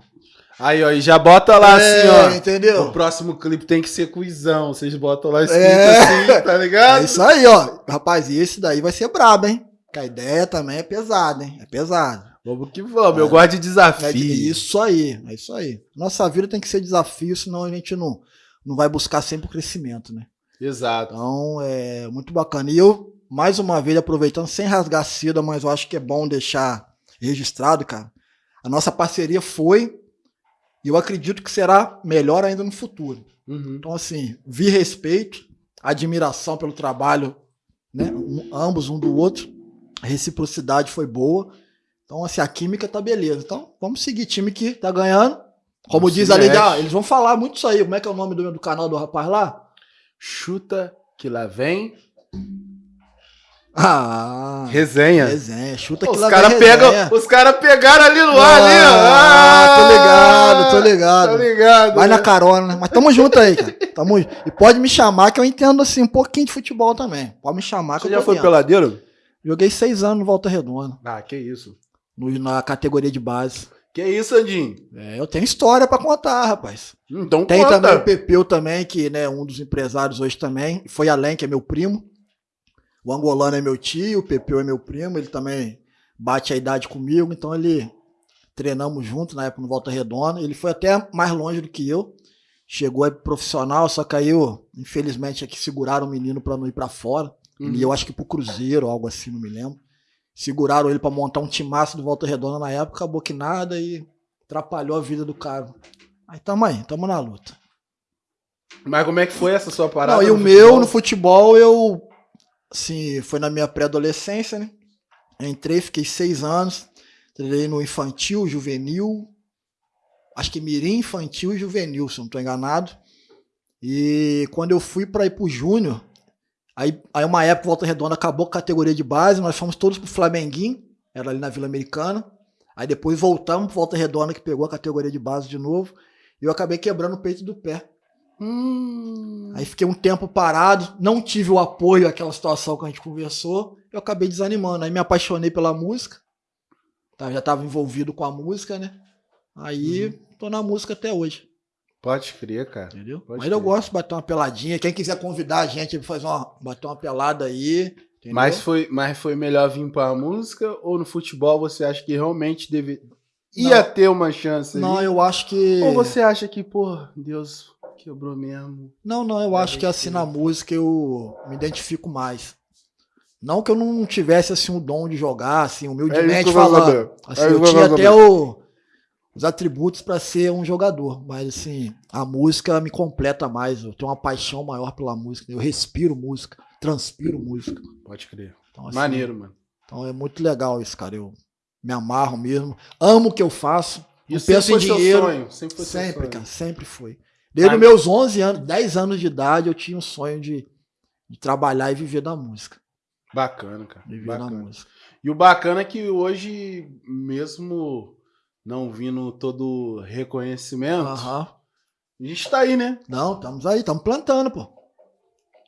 Aí, ó, e já bota lá É, assim, ó. O Entendeu? próximo clipe tem que ser cuizão. Vocês botam lá escrito É. assim, tá ligado? É isso aí, ó. Rapaz, e esse daí vai ser brabo, hein? Que a ideia também é pesada, hein? É pesada. Vamos que vamos. Eu É. gosto de É desafio. de- isso aí, é isso aí. Nossa vida tem que ser desafio, senão a gente não, não vai buscar sempre o crescimento, né? Exato. Então, é muito bacana. E eu, mais uma vez, aproveitando, sem rasgar seda, mas eu acho que é bom deixar registrado, cara. A nossa parceria foi, e eu acredito que será melhor ainda no futuro. Uhum. Então, assim, vi respeito, admiração pelo trabalho, né? um- ambos um do outro. A reciprocidade foi boa. Então, assim, a química tá beleza. Então, vamos seguir. Time que tá ganhando. Como Não diz ali, ah, eles vão falar muito isso aí. Como é que é o nome do, do canal do rapaz lá? Chuta que lá vem. Ah, Resenha. resenha. Chuta que Os lá caras pegam, resenha. os cara pegaram ali no ar, ali, ó. Ah, tô ligado, tô ligado. Tá ligado. Vai na né? carona, né? Mas tamo junto aí, cara. Tamo... E pode me chamar que eu entendo, assim, um pouquinho de futebol também. Pode me chamar que Você eu já tô foi dentro. peladeiro? Joguei seis anos no Volta Redonda, Ah, que isso. no- na categoria de base. Que isso, Andinho? É, eu tenho história pra contar, rapaz. Então Tem conta. também o Pepeu também, que né, um dos empresários hoje também. Foi além, que é meu primo. O angolano é meu tio, o Pepeu é meu primo. Ele também bate a idade comigo, então ele treinamos junto na época no Volta Redonda. Ele foi até mais longe do que eu. Chegou aí pro profissional, só caiu, infelizmente, aqui seguraram o menino pra não ir pra fora. Uhum. E eu acho que pro Cruzeiro, algo assim, não me lembro. Seguraram ele pra montar um timaço do Volta Redonda na época, acabou que nada e atrapalhou a vida do cara. Aí tamo aí, tamo na luta. Mas como é que foi essa sua parada? Não, e o meu no futebol, eu. Assim, foi na minha pré-adolescência, né? Entrei, fiquei seis anos. Treinei no infantil, juvenil. Acho que mirim, infantil e juvenil, se não tô enganado. E quando eu fui para ir pro júnior, aí, aí uma época Volta Redonda acabou a categoria de base, nós fomos todos pro Flamenguinho, era ali na Vila Americana. Aí depois voltamos pro Volta Redonda, que pegou a categoria de base de novo. E eu acabei quebrando o peito do pé. Hum. Aí fiquei um tempo parado, não tive o apoio àquela situação que a gente conversou, eu acabei desanimando. Aí me apaixonei pela música, tá, já estava envolvido com a música, né? Aí Uhum. tô na música até hoje, Pode crer, cara. entendeu? Pode Mas eu crer. gosto de bater uma peladinha. Quem quiser convidar a gente pra fazer uma, bater uma pelada aí, entendeu? Mas foi, mas foi melhor vir pra música ou no futebol você acha que realmente deve... ia ter uma chance não, aí? eu acho que. Ou você acha que, pô, Deus quebrou mesmo? Não, não, eu acho que assim na música eu me identifico mais. Não que eu não tivesse assim o dom de jogar, assim, É humildemente vou falando. Assim, É eu tinha até o- os atributos para ser um jogador, mas assim, a música me completa mais. Eu tenho uma paixão maior pela música. Eu respiro música, transpiro música. Pode crer. Então, assim, Maneiro, mano. Então é muito legal isso, cara. Eu me amarro mesmo. Amo o que eu faço. Isso penso em sempre foi dinheiro. seu sonho. Sempre foi seu Sempre, cara. Sempre foi. Desde os meus 11 anos, 10 anos de idade, eu tinha um sonho de, de trabalhar e viver da música. Bacana, cara. Viver da Bacana. música. E o bacana é que hoje, mesmo não vindo todo reconhecimento, a gente tá aí, né? Não, estamos aí, estamos plantando, pô.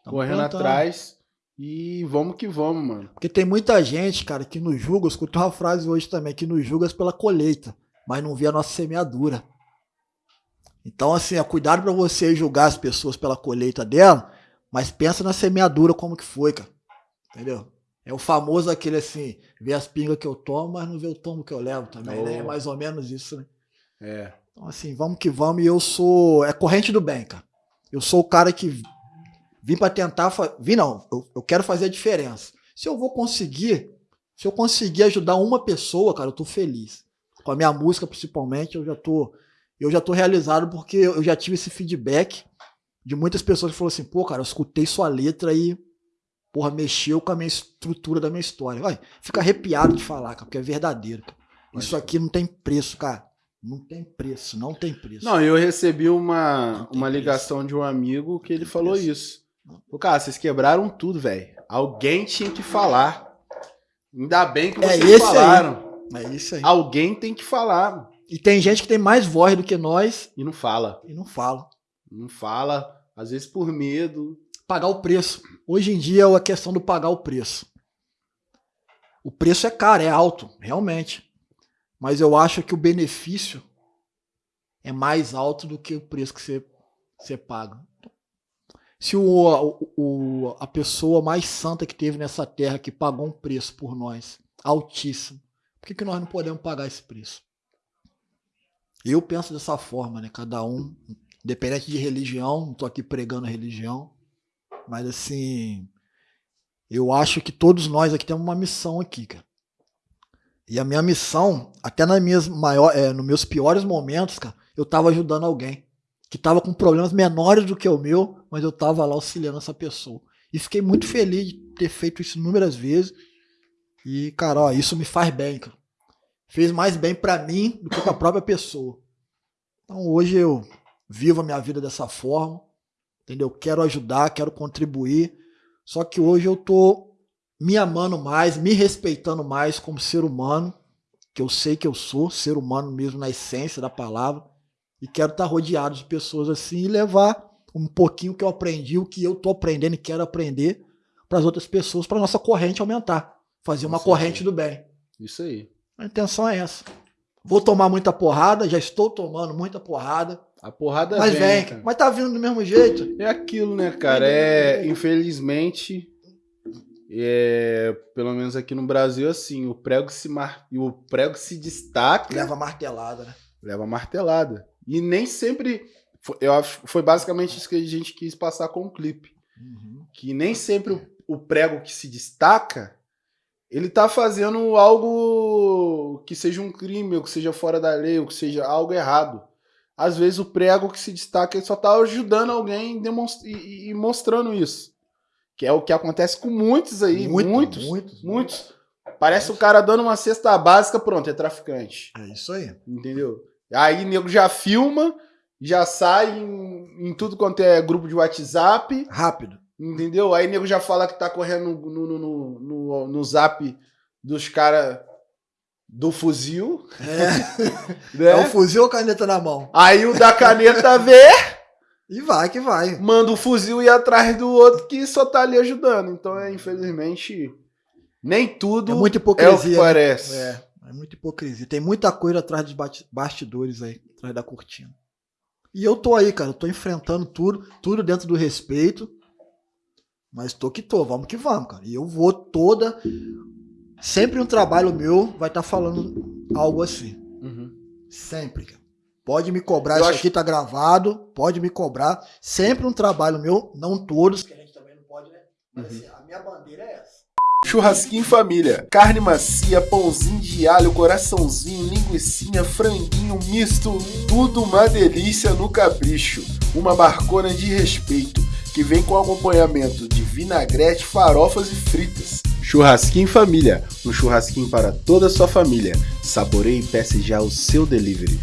Tamo Correndo plantando. atrás. E vamos que vamos, mano. Porque tem muita gente, cara, que nos julga, eu escutei uma frase hoje também, que nos julga pela colheita, mas não vê a nossa semeadura. Então, assim, é cuidado pra você julgar as pessoas pela colheita dela, mas pensa na semeadura como que foi, cara. Entendeu? É o famoso aquele assim, vê as pingas que eu tomo, mas não vê o tombo que eu levo também, né? É Oh. mais ou menos isso, né? É. Então, assim, vamos que vamos. E eu sou. É corrente do bem, cara. Eu sou o cara que vim pra tentar. Fa... Vim não, eu, eu quero fazer a diferença. Se eu vou conseguir, se eu conseguir ajudar uma pessoa, cara, eu tô feliz. Com a minha música, principalmente, eu já tô. Eu já tô realizado porque eu já tive esse feedback de muitas pessoas que falaram assim, pô, cara, eu escutei sua letra e. Porra, mexeu com a minha estrutura da minha história. Vai, fica arrepiado de falar, cara, porque é verdadeiro. cara. Isso aqui não tem preço, cara. Não tem preço, não tem preço. Não, eu recebi uma, uma preço. ligação de um amigo que ele falou preço. isso. Pô, cara, vocês quebraram tudo, velho. Alguém tinha que falar. Ainda bem que É vocês aí. falaram. É isso aí. Alguém tem que falar. E tem gente que tem mais voz do que nós E não fala. e não fala. Não fala. Às vezes por medo. Pagar o preço. Hoje em dia é a questão do pagar o preço. O preço é caro, é alto, realmente. Mas eu acho que o benefício é mais alto do que o preço que você, você paga. Se o, o- o- a pessoa mais santa que teve nessa terra que pagou um preço por nós, altíssimo, por que, que nós não podemos pagar esse preço? Eu penso dessa forma, né? Cada um, independente de religião, não tô aqui pregando religião, mas assim, eu acho que todos nós aqui temos uma missão aqui, cara. E a minha missão, até nas minhas maior, é, nos meus piores momentos, cara, eu tava ajudando alguém que tava com problemas menores do que o meu, mas eu tava lá auxiliando essa pessoa. E fiquei muito feliz de ter feito isso inúmeras vezes. E, cara, ó, isso me faz bem, cara. Fez mais bem pra mim do que pra própria pessoa. Então hoje eu vivo a minha vida dessa forma, entendeu? Quero ajudar, quero contribuir. Só que hoje eu tô me amando mais, me respeitando mais como ser humano, que eu sei que eu sou, ser humano mesmo na essência da palavra, e quero estar rodeado de pessoas assim e levar um pouquinho que eu aprendi, o que eu tô aprendendo e quero aprender para as outras pessoas, para nossa corrente aumentar, fazer uma certeza. corrente do bem. Isso aí. A intenção é essa. Vou tomar muita porrada, já estou tomando muita porrada, A porrada mas vem, vem, mas tá vindo do mesmo jeito. É aquilo, né, cara? É, infelizmente, é, pelo menos aqui no Brasil, assim, o prego se, mar... o prego se destaca, leva, Leva martelada, né? martelada. E nem sempre. foi- Eu acho foi basicamente isso que a gente quis passar com o clipe. Uhum. Que nem sempre o, o prego que se destaca, ele tá fazendo algo que seja um crime, ou que seja fora da lei, ou que seja algo errado. Às vezes o prego que se destaca ele só tá ajudando alguém e, e mostrando isso. Que é o que acontece com muitos aí, Muito, muitos, muitos, muitos. Parece o cara dando uma cesta básica, pronto, é traficante. É isso aí. Entendeu? Aí o nego já filma, já sai em, em tudo quanto é grupo de WhatsApp, Rápido. Entendeu? Aí o nego já fala que tá correndo no, no, no, no, no zap dos caras do fuzil, É, né? é o fuzil ou caneta na mão? Aí o da caneta vê, E vai que vai. manda o fuzil ir atrás do outro que só tá ali ajudando. Então, é, infelizmente, nem tudo É muita é o hipocrisia. que né? parece. É, é muita hipocrisia. Tem muita coisa atrás dos bastidores aí, atrás da cortina. E eu tô aí, cara. Eu tô enfrentando tudo, tudo dentro do respeito. Mas tô que tô, vamos que vamos, cara. E eu vou toda. Sempre um trabalho meu vai estar falando algo assim. Uhum. Sempre, cara. Pode me cobrar, Eu isso acho- aqui tá gravado, pode me cobrar. Sempre um trabalho meu, não todos, que a gente também não pode, né? Mas Uhum. assim, a minha bandeira é essa. Churrasquinho família. Carne macia, pãozinho de alho, coraçãozinho, linguiçinha, franguinho misto, tudo uma delícia no capricho. Uma barcona de respeito que vem com acompanhamento vinagrete, farofas e fritas. Churrasquinho família, um churrasquinho para toda a sua família. Saboreie e peça já o seu delivery.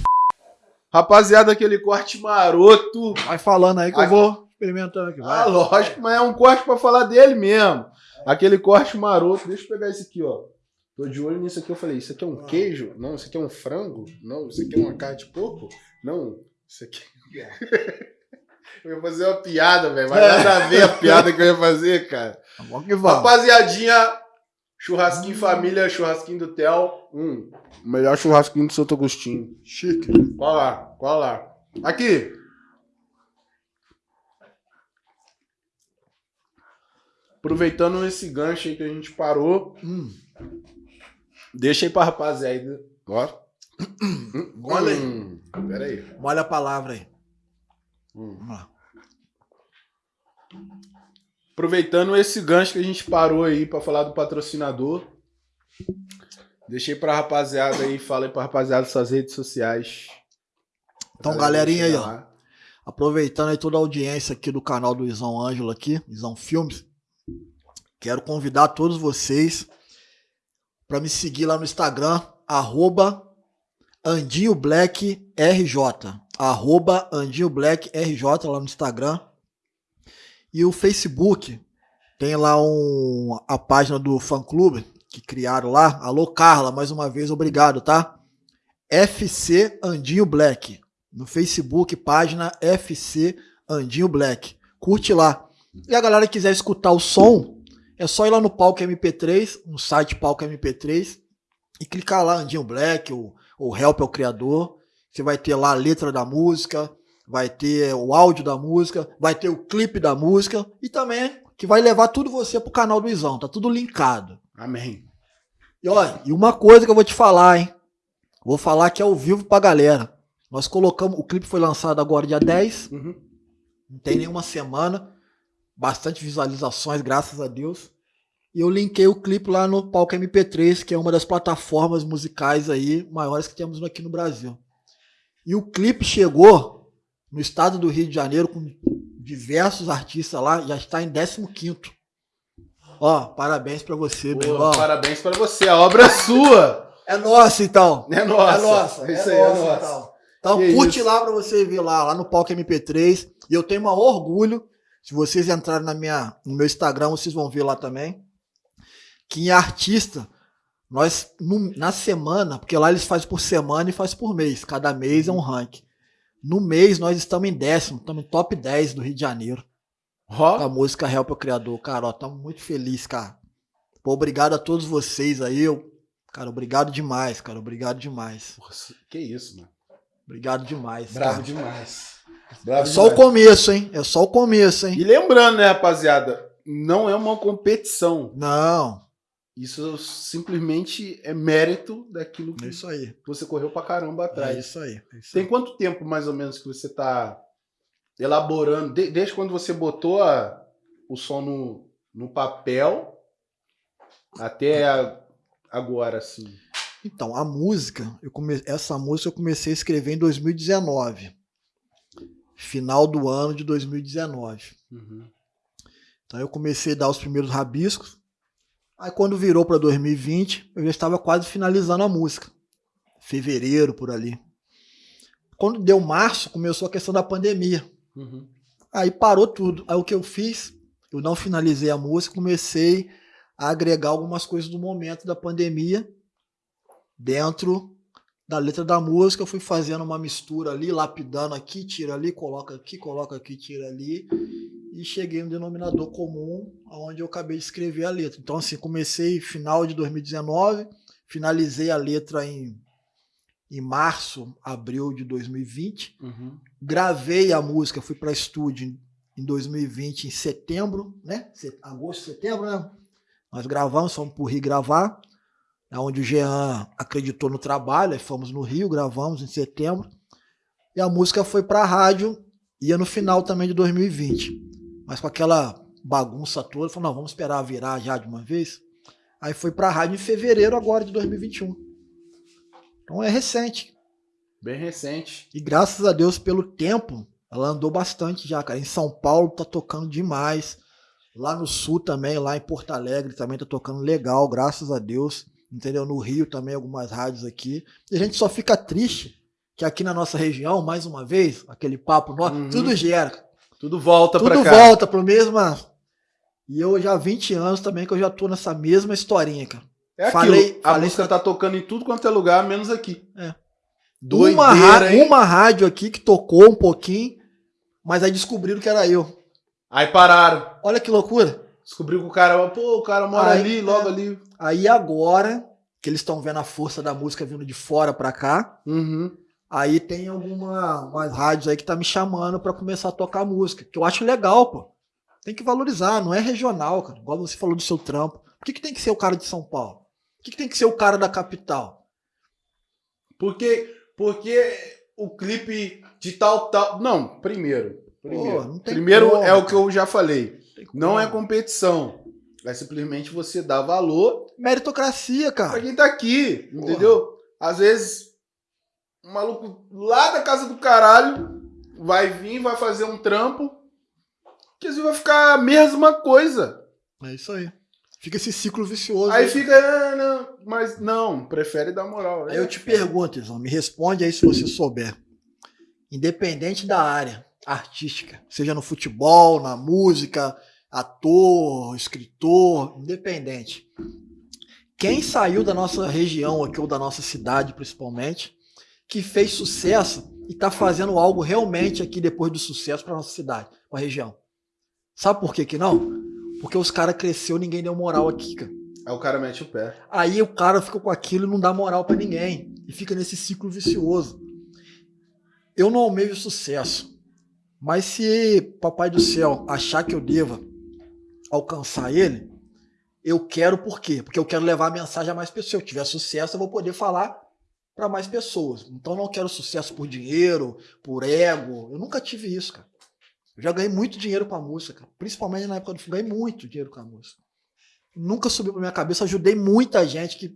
Rapaziada, aquele corte maroto. Vai falando aí que eu vou experimentando aqui. Vai. Ah, lógico, mas é um corte pra falar dele mesmo. Aquele corte maroto. Deixa eu pegar esse aqui, ó. Tô de olho nisso aqui. Eu falei, isso aqui é um queijo? Não, isso aqui é um frango? Não, isso aqui é uma carne de porco? Não, isso aqui. Eu ia fazer uma piada, velho. Mas nada a ver a piada que eu ia fazer, cara. Vamos que vamos. Rapaziadinha, churrasquinho família, churrasquinho do Theo. Hum, o melhor churrasquinho do Santo Agostinho. Chique. Qual lá? Qual lá? Aqui. Aproveitando esse gancho aí que a gente parou, Hum, deixa aí pra rapaziada. Ó. Olha aí. Hum, Pera aí. molha a palavra aí. Hum. Vamos lá. Aproveitando esse gancho que a gente parou aí pra falar do patrocinador, deixei pra rapaziada aí, fala aí pra rapaziada suas redes sociais. Então, galerinha aí, ó. Aproveitando aí toda a audiência aqui do canal do Isão Ângelo aqui, Isão Filmes, quero convidar todos vocês para me seguir lá no Instagram, arroba Andinho Black RJ, arroba Andinho Black RJ lá no Instagram. E o Facebook, tem lá um, a página do fã clube que criaram lá. Alô Carla, mais uma vez obrigado, tá? FC Andinho Black no Facebook, página FC Andinho Black. Curte lá. E a galera que quiser escutar o som, é só ir lá no Palco MP3, no site Palco MP3, e clicar lá Andinho Black, ou Help é o Criador. Você vai ter lá a letra da música, vai ter o áudio da música, vai ter o clipe da música, e também que vai levar tudo você pro canal do Izão, tá tudo linkado. Amém. E olha, e uma coisa que eu vou te falar, hein? Vou falar aqui ao vivo pra galera. Nós colocamos, o clipe foi lançado agora dia 10, Uhum. não tem nenhuma semana, bastante visualizações, graças a Deus. E eu linkei o clipe lá no Palco MP3, que é uma das plataformas musicais aí maiores que temos aqui no Brasil. E o clipe chegou no estado do Rio de Janeiro com diversos artistas lá, já está em 15º. Ó, parabéns pra você, meu Pô, irmão. parabéns pra você, a obra é sua. É nossa, então. É nossa. É nossa. É isso é aí, nossa, é nossa. Então, então Que curte isso. lá pra você ver lá, lá no Palco MP3. E eu tenho um orgulho, se vocês entrarem na minha, no meu Instagram, vocês vão ver lá também, que em artista, nós, na semana, porque lá eles fazem por semana e fazem por mês, cada mês é um ranking. No mês, nós estamos em décimo, estamos em top 10 do Rio de Janeiro, com a música Help o Criador. Cara, ó, estamos muito felizes, cara. Pô, obrigado a todos vocês aí, eu, cara, obrigado demais, cara, obrigado demais. Porra, que isso, mano. Obrigado demais. Bravo cara. demais. É Bravo só o demais. começo, hein? É só o começo, hein? E lembrando, né, rapaziada, não é uma competição. Não, Isso simplesmente é mérito daquilo que é isso aí. você correu pra caramba atrás. É isso aí. é isso Tem aí. quanto tempo, mais ou menos, que você tá elaborando? de- desde quando você botou a- o som no, no papel até a- agora, assim? Então, a música, eu come... essa música eu comecei a escrever em 2019. Final do ano de 2019. Uhum. Então eu comecei a dar os primeiros rabiscos. Aí quando virou para 2020, eu já estava quase finalizando a música. Fevereiro, por ali. Quando deu março, começou a questão da pandemia. Uhum. Aí parou tudo. Aí o que eu fiz? Eu não finalizei a música, comecei a agregar algumas coisas do momento da pandemia dentro da letra da música. Eu fui fazendo uma mistura ali, lapidando aqui, tira ali, coloca aqui, coloca aqui, tira ali. E cheguei no denominador comum, onde eu acabei de escrever a letra. Então, assim, comecei final de 2019, finalizei a letra em, em março, abril de 2020 Uhum. gravei a música, fui para estúdio em- em 2020, em setembro, né? Agosto, setembro, né? Nós gravamos, fomos pro Rio gravar, é onde o Jean acreditou no trabalho, aí fomos no Rio, gravamos em setembro. E a música foi pra rádio, ia no final também de 2020. Mas com aquela bagunça toda, falou, não, vamos esperar virar já de uma vez. Aí foi pra rádio em fevereiro agora de 2021. Então é recente. Bem recente. E graças a Deus pelo tempo, ela andou bastante já, cara. Em São Paulo tá tocando demais. Lá no sul também, lá em Porto Alegre também tá tocando legal, graças a Deus. Entendeu? No Rio também algumas rádios aqui. E a gente só fica triste que aqui na nossa região, mais uma vez, aquele papo nosso, Uhum. tudo gera. Tudo volta tudo pra cá. volta pro mesmo. E eu já há 20 anos também que eu já tô nessa mesma historinha, cara. É aquilo. Falei- a falei- música tá tocando em tudo quanto é lugar, menos aqui. É. Doideira, uma, uma rádio aqui que tocou um pouquinho, mas aí descobriram que era eu. Aí pararam. Olha que loucura. Descobriu que o cara, pô, o cara mora Aí, ali, é. logo ali. Aí agora, que eles estão vendo a força da música vindo de fora pra cá, Uhum. Aí tem alguma umas rádios aí que tá me chamando pra começar a tocar música, que eu acho legal, pô. Tem que valorizar, não é regional, cara. Igual você falou do seu trampo. Por que, que tem que ser o cara de São Paulo? Por que, que tem que ser o cara da capital? Porque, porque o clipe de tal, tal. Não, primeiro. Primeiro, não tem primeiro como, é o que eu já falei. Tem Não é competição. É simplesmente você dar valor Meritocracia, pra cara. quem tá aqui. Entendeu? Às vezes, um maluco lá da casa do caralho vai vir, vai fazer um trampo. Que às vezes vai ficar a mesma coisa. É isso aí. Fica esse ciclo vicioso. Aí fica, ah, não, mas não, prefere dar moral. Aí eu te pergunto, Izão, me responde aí se você souber. Independente da área artística, seja no futebol, na música, ator, escritor, independente. Quem saiu da nossa região aqui, ou da nossa cidade principalmente, que fez sucesso e tá fazendo algo realmente aqui depois do sucesso para nossa cidade, pra região? Sabe por que que não? Porque os caras cresceu ninguém deu moral aqui, cara. Aí o cara mete o pé. Aí o cara fica com aquilo e não dá moral pra ninguém. E fica nesse ciclo vicioso. Eu não almejo sucesso. Mas se Papai do Céu achar que eu deva alcançar ele, eu quero por quê? Porque eu quero levar a mensagem a mais pessoas. Se eu tiver sucesso, eu vou poder falar para mais pessoas. Então eu não quero sucesso por dinheiro, por ego. Eu nunca tive isso, cara. Eu já ganhei muito dinheiro com a música, cara. principalmente na época do filme. Ganhei muito dinheiro com a música nunca subiu pra minha cabeça. Ajudei muita gente que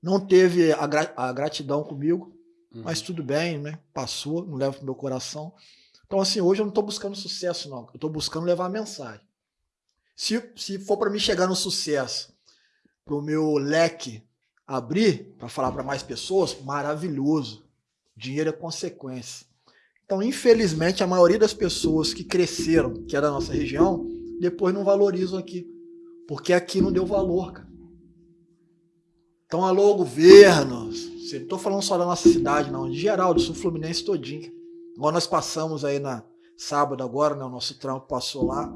não teve a, gra- a gratidão comigo, mas tudo bem, né? Passou, não levo pro meu coração. Então, assim, hoje eu não tô buscando sucesso, não. Eu tô buscando levar a mensagem. Se, se for para mim chegar no sucesso, pro meu leque abrir para falar para mais pessoas, maravilhoso. Dinheiro é consequência. Então, infelizmente, a maioria das pessoas que cresceram, que é da nossa região, depois não valorizam aqui. Porque aqui não deu valor, cara. Então, alô, governo. Não estou falando só da nossa cidade, não. De geral, do sul fluminense todinho. Igual nós passamos aí na sábado agora, né? O nosso trampo passou lá.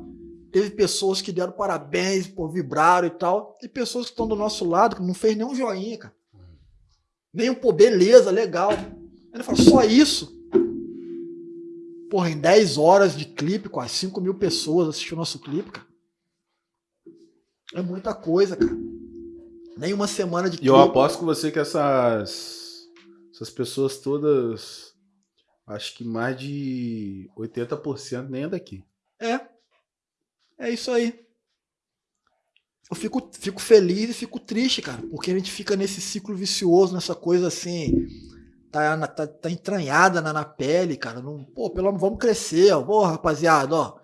Teve pessoas que deram parabéns, pô, vibraram e tal. E pessoas que estão do nosso lado que não fez nem um joinha, cara. Nem um, pô, beleza, legal. Ele fala, só isso? Porra, em 10 horas de clipe, quase 5 mil pessoas assistiram o nosso clipe, cara. É muita coisa, cara. Nem uma semana de E eu clipe. aposto com você que essas, essas pessoas todas, acho que mais de 80% nem é daqui. É. É isso aí. Eu fico, fico feliz e fico triste, cara, porque a gente fica nesse ciclo vicioso, nessa coisa assim, tá, na- tá, tá entranhada na, na pele, cara. Não, pô, pelo amor, vamos crescer, ó. Pô, rapaziada, ó.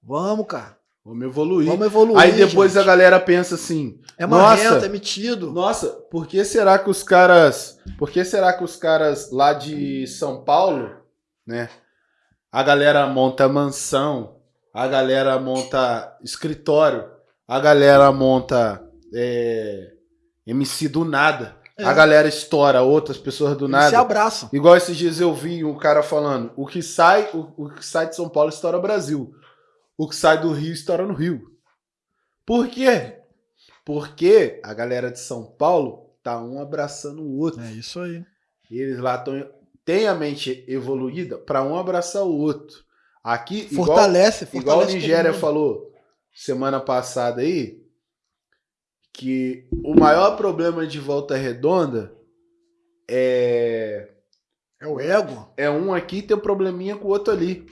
Vamos, cara. Vamos evoluir. Vamos evoluir. Aí depois gente. a galera pensa assim: É Nossa. marrento, é metido. Nossa, por que será que os caras. Por que será que os caras lá de São Paulo, né? A galera monta mansão, a galera monta escritório, a galera monta é, MC do nada. É. A galera estoura outras pessoas do Eles se nada. abraçam. Igual esses dias eu vi um cara falando: o que sai, o, o que sai de São Paulo estoura Brasil. O que sai do Rio estoura no Rio. Por quê? Porque a galera de São Paulo tá um abraçando o outro. É isso aí. Eles lá tão, têm a mente evoluída para um abraçar o outro. Aqui, igual, Fortalece, fortalece. igual a Nigéria falou semana passada aí, que o maior problema de volta redonda é É o ego. é um aqui tem um probleminha com o outro ali.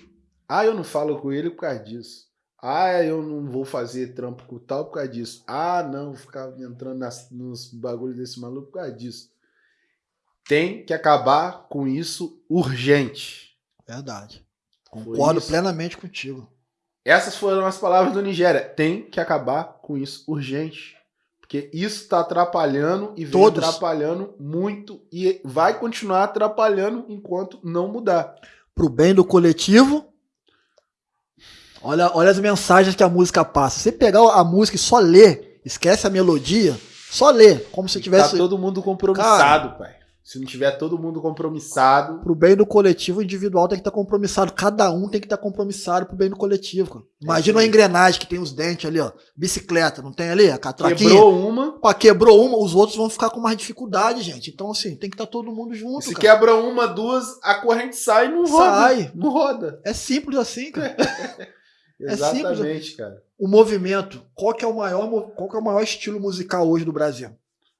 Ah, eu não falo com ele por causa disso. Ah, eu não vou fazer trampo com tal por causa disso. Ah, não, vou ficar entrando nas, nos bagulhos desse maluco por causa disso. Tem que acabar com isso urgente. Verdade. Concordo plenamente contigo. Essas foram as palavras do Nigéria. Tem que acabar com isso urgente. Porque isso está atrapalhando e vem Todos. atrapalhando muito e vai continuar atrapalhando enquanto não mudar. Pro bem do coletivo. Olha, olha as mensagens que a música passa. Você pegar a música e só ler, esquece a melodia, só ler, como se tivesse. Tá todo mundo compromissado, pai. Se não tiver todo mundo compromissado, Pro bem do coletivo, o individual tem que estar compromissado. Cada um tem que estar compromissado pro bem do coletivo. cara. Imagina uma aí. engrenagem que tem os dentes ali, ó. Bicicleta, não tem ali? A catraquinha? quebrou uma. Pô, quebrou uma, os outros vão ficar com mais dificuldade, gente. Então, assim, tem que estar todo mundo junto. Se cara. quebra uma, duas, a corrente sai e não roda. Sai. Não roda. É simples assim, cara. É Exatamente, cara. O movimento, qual que é o maior, qual que é o maior estilo musical hoje do Brasil?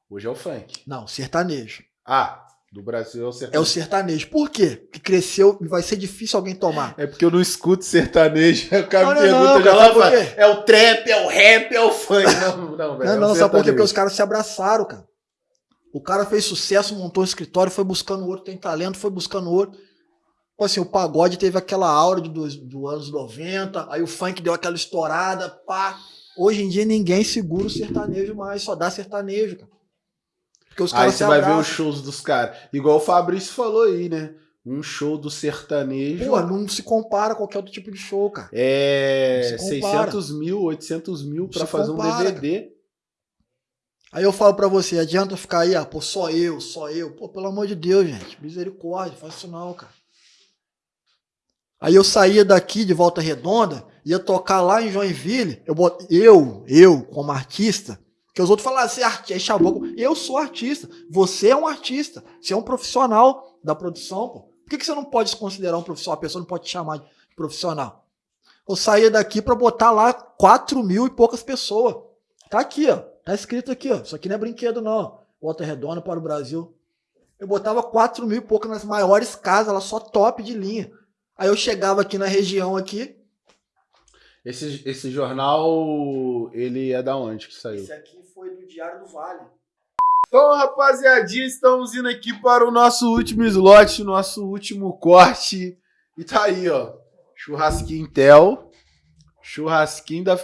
Hoje é o funk. Não, sertanejo. Ah, do Brasil é o É o sertanejo. sertanejo. Por quê? Que cresceu e vai ser difícil alguém tomar. É porque eu não escuto sertanejo. O cara Não, me não, pergunta não, já lá, fala, é o trap, é o rap, é o funk. Não, não, velho. Não, é o não, sabe por quê? Porque os sertanejo. caras se abraçaram, cara. O cara fez sucesso, montou um escritório, foi buscando outro, tem talento, foi buscando outro. Tipo assim, o pagode teve aquela aura de dos do anos 90, aí o funk deu aquela estourada, pá. Hoje em dia ninguém segura o sertanejo mais, só dá sertanejo, cara. Porque os Aí caras você se vai ver os shows dos caras. Igual o Fabrício falou aí, né? Um show do sertanejo Pô, não se compara a qualquer outro tipo de show, cara. é Não se compara. 600 mil, 800 mil pra fazer um compara, DVD. Aí eu falo pra você, adianta ficar aí, ah, pô, só eu, só eu. Pô, pelo amor de Deus, gente, misericórdia, faz isso não, cara. Aí eu saía daqui de Volta Redonda, ia tocar lá em Joinville, eu, bot... eu, eu, como artista, que os outros falam, ah, você é artista, é chavão. Eu sou artista, você é um artista, você é um profissional da produção, pô. Por que, que você não pode se considerar um profissional? A pessoa não pode te chamar de profissional. Eu saía daqui pra botar lá 4 mil e poucas pessoas. Tá aqui, ó. Tá escrito aqui, ó. Isso aqui não é brinquedo, não. Volta Redonda para o Brasil. Eu botava 4 mil e pouco nas maiores casas, lá só top de linha. Aí eu chegava aqui na região aqui. Esse, esse jornal, ele é da onde que saiu? aqui foi do Diário do Vale. Então, rapaziadinha, estamos indo aqui para o nosso último slot, nosso último corte. E tá aí, ó. Churrasquinho Intel. Churrasquinho da.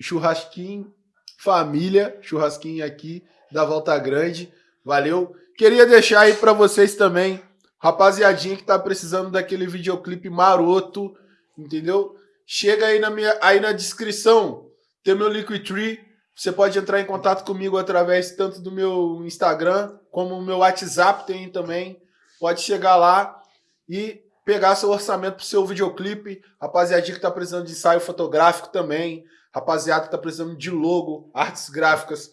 Churrasquinho Família. Churrasquinho aqui da Volta Grande. Valeu. Queria deixar aí para vocês também, rapaziadinha que tá precisando daquele videoclipe maroto, entendeu? Chega aí na minha aí na descrição, tem meu Liquidtree. Você pode entrar em contato comigo através tanto do meu Instagram como o meu WhatsApp tem também. Pode chegar lá e pegar seu orçamento pro seu videoclipe. Rapaziadinha que tá precisando de ensaio fotográfico também. Rapaziada que tá precisando de logo, artes gráficas.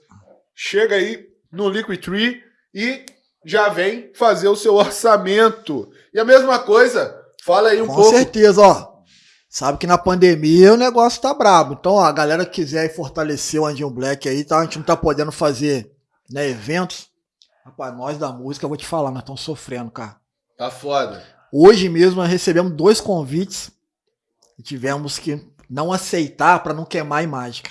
Chega aí no Liquidtree e já vem fazer o seu orçamento. E a mesma coisa, fala aí um Com pouco. certeza, ó. Sabe que na pandemia o negócio tá brabo. Então, ó, a galera que quiser fortalecer o Andinho Black aí, tá? A gente não tá podendo fazer né, eventos. Rapaz, nós da música, eu vou te falar, nós estamos sofrendo, cara. Tá foda. Hoje mesmo nós recebemos dois convites e tivemos que não aceitar para não queimar a imagem.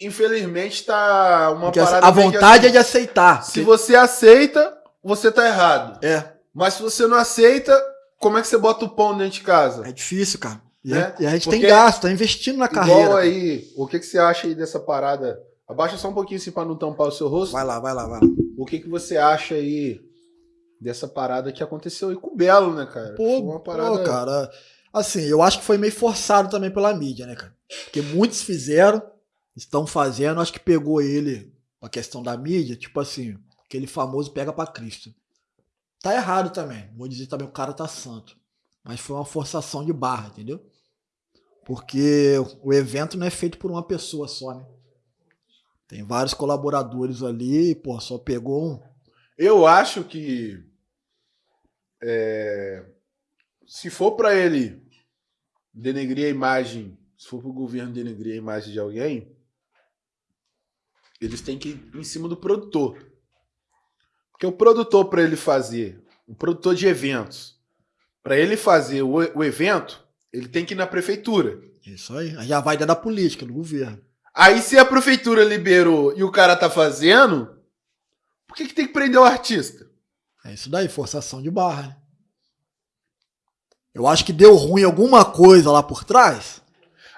infelizmente tá uma Porque parada a vontade é assim, de aceitar. Se você aceita, você tá errado. É, Mas se você não aceita, como é que você bota o pão dentro de casa? é difícil, cara. E, Né? a, e a gente Porque- tem gasto, tá investindo na carreira. Igual cara. aí, o que, que você acha aí dessa parada? Abaixa só um pouquinho assim pra não tampar o seu rosto. Vai lá, vai lá, vai lá. O que, que você acha aí dessa parada que aconteceu aí com o Belo, né, cara? Pô, uma pô, parada... cara. Assim, eu acho que foi meio forçado também pela mídia, né, cara? Porque muitos fizeram, estão fazendo, acho que pegou ele, a questão da mídia, tipo assim, aquele famoso pega pra Cristo. Tá errado também. Vou dizer também, o cara tá santo. Mas foi uma forçação de barra, entendeu? Porque o evento não é feito por uma pessoa só, né? Tem vários colaboradores ali, pô, só pegou um. Eu acho que é, se for pra ele denegrir a imagem, se for pro governo denegrir a imagem de alguém, eles têm que ir em cima do produtor. Porque o produtor para ele fazer, o produtor de eventos, para ele fazer o, o evento, ele tem que ir na prefeitura. Isso aí. Aí já vai dar da política, do governo. Aí se a prefeitura liberou e o cara tá fazendo, por que, que tem que prender o artista? É isso daí, forçação de barra. Né? Eu acho que deu ruim alguma coisa lá por trás.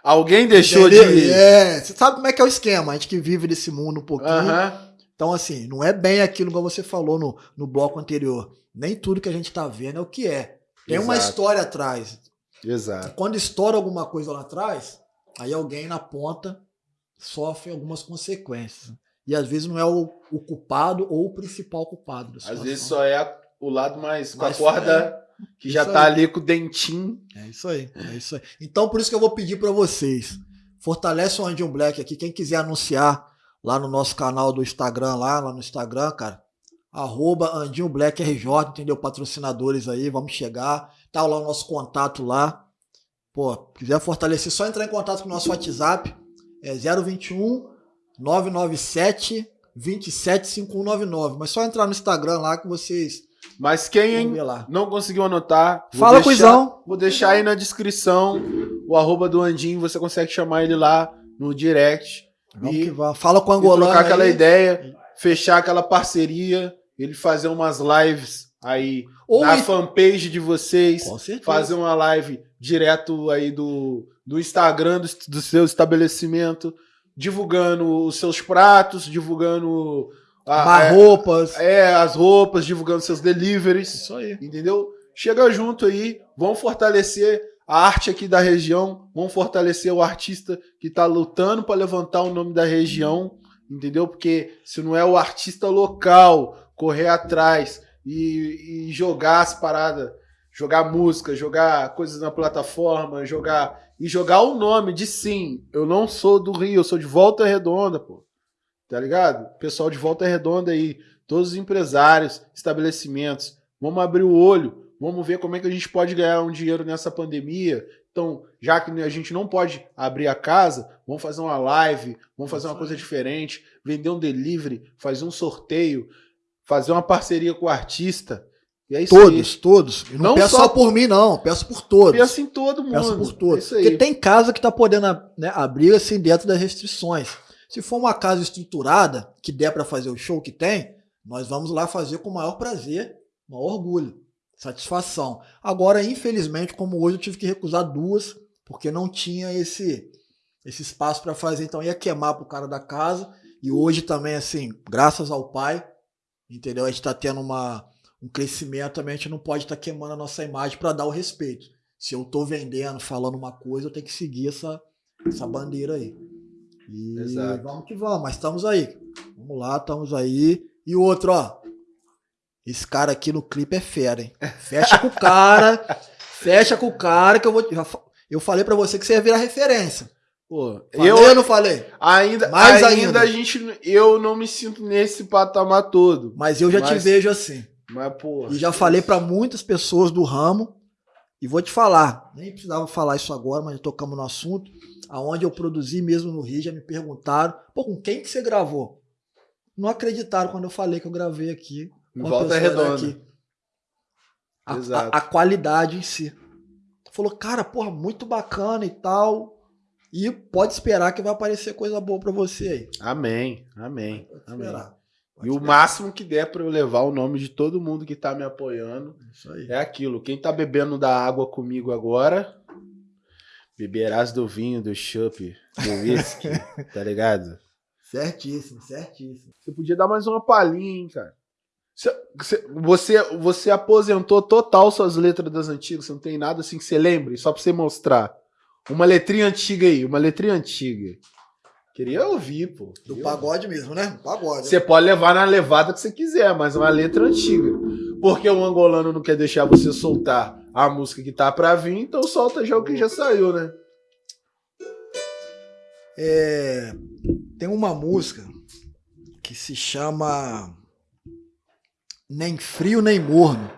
Alguém deixou Entendeu? de. É, você sabe como é que é o esquema, a gente que vive nesse mundo um pouquinho. Aham. Então, assim, não é bem aquilo que você falou no, no bloco anterior. Nem tudo que a gente tá vendo é o que é. Tem uma Exato. história atrás. Exato. Quando estoura alguma coisa lá atrás, aí alguém na ponta sofre algumas consequências. E às vezes não é o, o culpado ou o principal culpado. Às vezes só é a- o lado mais. com a corda que já tá aí. ali com o dentinho. É isso aí, é isso aí. Então, por isso que eu vou pedir pra vocês. Fortalece o Andinho Black aqui. Quem quiser anunciar lá no nosso canal do Instagram, lá, lá no Instagram, cara. Arroba Andinho Black RJ, entendeu? Patrocinadores aí, vamos chegar. Tá lá o nosso contato lá. Pô, quiser fortalecer, só entrar em contato com o nosso WhatsApp. É 021 997 275199. Mas só entrar no Instagram lá que vocês Mas quem não conseguiu anotar, Fala, deixar- Cuizão. Vou deixar aí na descrição o arroba do Andinho. Você consegue chamar ele lá no direct. E-. Fala com o angolano. trocar aquela ideia, fechar aquela parceria, ele fazer umas lives aí Ou na e- fanpage de vocês, Com certeza. fazer uma live direto aí do, do Instagram do, do seu estabelecimento, divulgando os seus pratos, divulgando a- Arrumar é, roupas. é, as roupas, divulgando seus deliveries, Isso aí. entendeu? Chega junto aí, vamos fortalecer a arte aqui da região, vamos fortalecer o artista que está lutando para levantar o nome da região, entendeu? Porque se não é o artista local correr atrás e, e jogar as paradas, jogar música, jogar coisas na plataforma, jogar e jogar o nome de sim, eu não sou do Rio, eu sou de Volta Redonda, pô. Tá ligado? Pessoal de Volta Redonda aí, todos os empresários, estabelecimentos, vamos abrir o olho, vamos ver como é que a gente pode ganhar um dinheiro nessa pandemia. Então, já que a gente não pode abrir a casa, vamos fazer uma live, vamos fazer uma coisa diferente, vender um delivery, fazer um sorteio, fazer uma parceria com o artista. E é isso Todos, todos. Eu não, Não peço só- só por mim, não. Peço por aí. todos. Pensa em todo mundo. Peço por todos. É aí. Porque tem casa que tá podendo né, abrir assim dentro das restrições. Se for uma casa estruturada, que der para fazer o show que tem, nós vamos lá fazer com o maior prazer, maior orgulho, satisfação. Agora, infelizmente, como hoje eu tive que recusar duas, porque não tinha esse, esse espaço para fazer, então ia queimar pro cara da casa. E hoje também, assim, graças ao pai, entendeu? A gente tá tendo uma, um crescimento também, a gente não pode estar queimando a nossa imagem para dar o respeito. Se eu tô vendendo, falando uma coisa, eu tenho que seguir essa, essa bandeira aí. E Exato. vamos que vamos, mas estamos aí. Vamos lá, estamos aí. E outro, ó. Esse cara aqui no clipe é fera, hein? Fecha com o cara. fecha com o cara que eu vou. eu falei pra você que você ia virar referência. Pô, Falei eu ou não falei? ainda, Mais ainda, ainda. a gente, eu não me sinto nesse patamar todo. Mas eu já te Mas- vejo assim. Mas, pô. E já falei pra muitas pessoas do ramo. E vou te falar, nem precisava falar isso agora, mas tocamos no assunto. Aonde eu produzi mesmo no Rio, já me perguntaram, pô, com quem que você gravou? Não acreditaram quando eu falei que eu gravei aqui. Em com a volta redonda. daqui. A, a- a qualidade em si. Falou, cara, porra, muito bacana e tal. E pode esperar que vai aparecer coisa boa pra você aí. Amém, amém, amém. E o máximo que der pra eu levar o nome de todo mundo que tá me apoiando é aquilo. Quem tá bebendo da água comigo agora, beberás do vinho, do chopp, do whisky, tá ligado? Certíssimo, certíssimo. Você podia dar mais uma palhinha, hein, cara. Você, você- aposentou total suas letras das antigas, você não tem nada assim que você lembre, só pra você mostrar. Uma letrinha antiga aí, uma letrinha antiga. Queria ouvir, pô. Do Queria ouvir. pagode mesmo, né? Pagode. Você pode levar na levada que você quiser, mas uma letra antiga. Porque o angolano não quer deixar você soltar a música que tá pra vir, então solta já o que já saiu, né? É, tem uma música que se chama Nem Frio Nem Morno,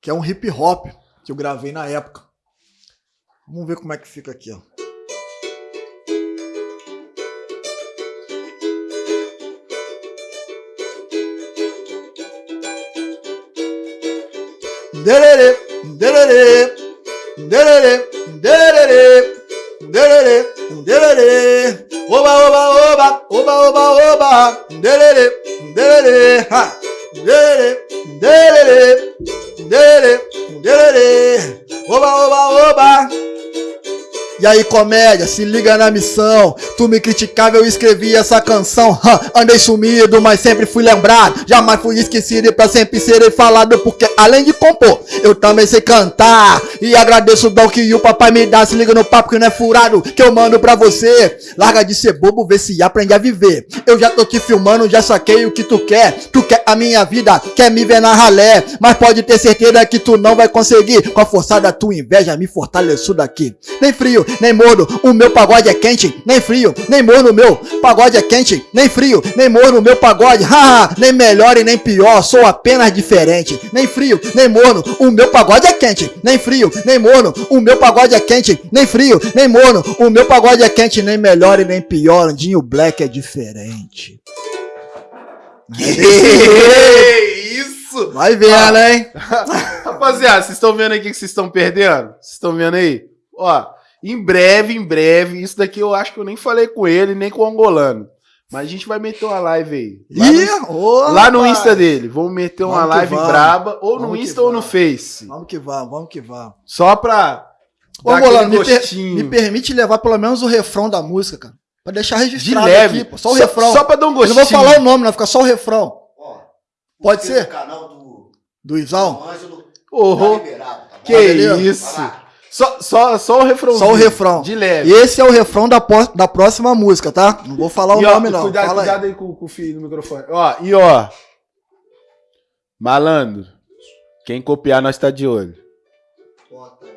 que é um hip hop que eu gravei na época. Vamos ver como é que fica aqui, ó. Dererê, dererê, dererê, dererê. dererê, dererê. Oba, oba, oba, oba, oba, oba, dererê, dererê. Ha. Dererê, dererê, dererê, dererê. Oba, oba, oba. E aí, comédia, se liga na missão. Tu me criticava, eu escrevi essa canção. Andei sumido, mas sempre fui lembrado. Jamais fui esquecido e pra sempre serei falado. Porque além de compor, eu também sei cantar. E agradeço o dom que o papai me dá. Se liga no papo que não é furado, que eu mando pra você. Larga de ser bobo, vê se aprende a viver. Eu já tô te filmando, já saquei o que tu quer. Tu quer a minha vida, quer me ver na ralé. Mas pode ter certeza que tu não vai conseguir. Com a força da tua inveja, me fortaleço daqui. Nem frio, nem morno, o meu pagode é quente, nem frio, nem morno, o meu pagode é quente, nem frio, nem morno, o meu pagode, haha, nem melhor e nem pior, sou apenas diferente, nem frio, nem morno, o meu pagode é quente, nem frio, nem morno, o meu pagode é quente, nem frio, nem morno, o meu pagode é quente, nem melhor e nem pior, Andinho Black é diferente. Que isso? Vai vendo, hein? Rapaziada, vocês estão vendo aí o que vocês estão perdendo? Vocês estão vendo aí? Ó, em breve, em breve, isso daqui eu acho que eu nem falei com ele, nem com o angolano. Mas a gente vai meter uma live aí. Lá no, Ih, ô, lá no. Insta dele. Vamos meter uma Vamos que live vamos. braba, ou no Vamos que Insta ou no. Face. Vamos que vamos, vamos que vamos. Só pra. Ô, Angolano, me, per- me permite levar pelo menos o refrão da música, cara. Pra deixar de registrado leve. aqui, pô. Só o refrão. Só pra dar um Eu gostinho. não vou falar o nome, não. Fica só o refrão. Ó, Pode ser? no canal do Do Isão? Dom Ângelo. Ô, Tá liberado, tá bom? que beleza? isso. Só, só, só o refrão. Só o refrão. De leve. E esse é o refrão da, da próxima música, tá? Não vou falar o E, ó, nome, não. Cuidado, Fala aí. cuidado aí com, com o filho no microfone. Ó, e ó. Malandro. Quem copiar, nós tá de olho. Aí.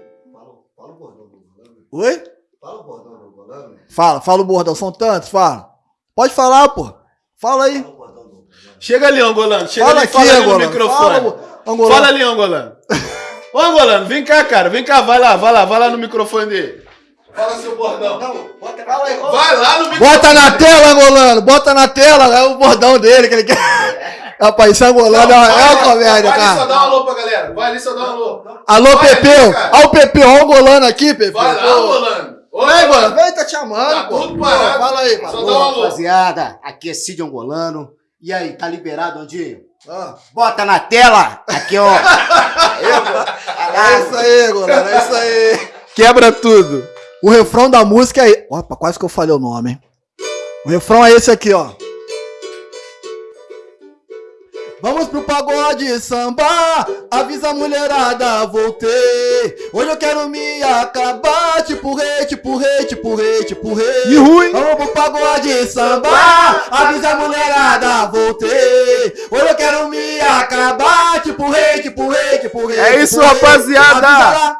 O. Oi? Fala o bordão do Golano. Fala, fala o bordão. São tantos, fala. Pode falar, pô. Fala aí. Fala o. Chega ali, Angolano. Chega Fala ali, aqui, fala ali no Angolano. microfone. Fala, Angolano. Fala ali, Angolano. Ô, Angolano, vem cá, cara. Vem cá, vai lá, vai lá, vai lá no microfone dele. Fala seu bordão. Não, bota Fala aí, Vai lá no microfone. Bota na tela, Angolano. Bota na tela. É o bordão dele que ele quer. Rapaz, isso é Angolano. é uma- é uma comédia, Vai ali só cara. dar um alô pra galera. Vai ali só dar um alô. Alô, Vai Pepeu. cara. Olha o Pepeu. Olha o Angolano aqui, Pepeu. Vai lá. Angolano. Vem, Angolano. mano. Vem, tá te chamando, Tá pô. tudo parado. Fala aí, Só mano. dá um alô. Rapaziada, aqui é Cid Angolano. E aí, tá liberado, Andinho? Ah, Bota na tela! Aqui, ó. É isso aí, Angolano. É isso aí. Quebra tudo. O refrão da música é. Opa, quase que eu falei o nome, hein? O refrão é esse aqui, ó. Vamos pro pagode sambar, avisa a mulherada, voltei. Hoje eu quero me acabar, tipo rei, tipo rei, tipo rei, tipo rei. E ruim. Vamos pro pagode sambar, avisa a mulherada, voltei. Hoje eu quero me acabar, tipo rei, tipo rei, tipo rei. É tipo isso, rapaziada. Avisa lá,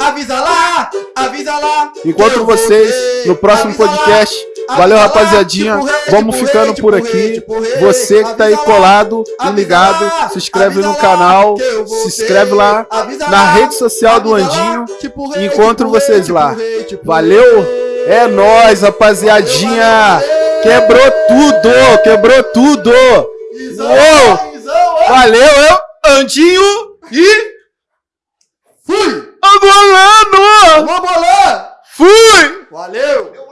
avisa lá, avisa lá. Encontro vocês no próximo podcast. Valeu, rapaziadinha. tipo Vamos tipo ficando por tipo aqui. Você que tá aí colado e ligado, se inscreve no canal, se inscreve lá na rede social do Andinho. Encontro vocês lá. Valeu? É nóis, rapaziadinha. Quebrou tudo, quebrou tudo. Uou. Valeu, eu, Andinho e Fui! Angolano. Vamos! Fui! Valeu!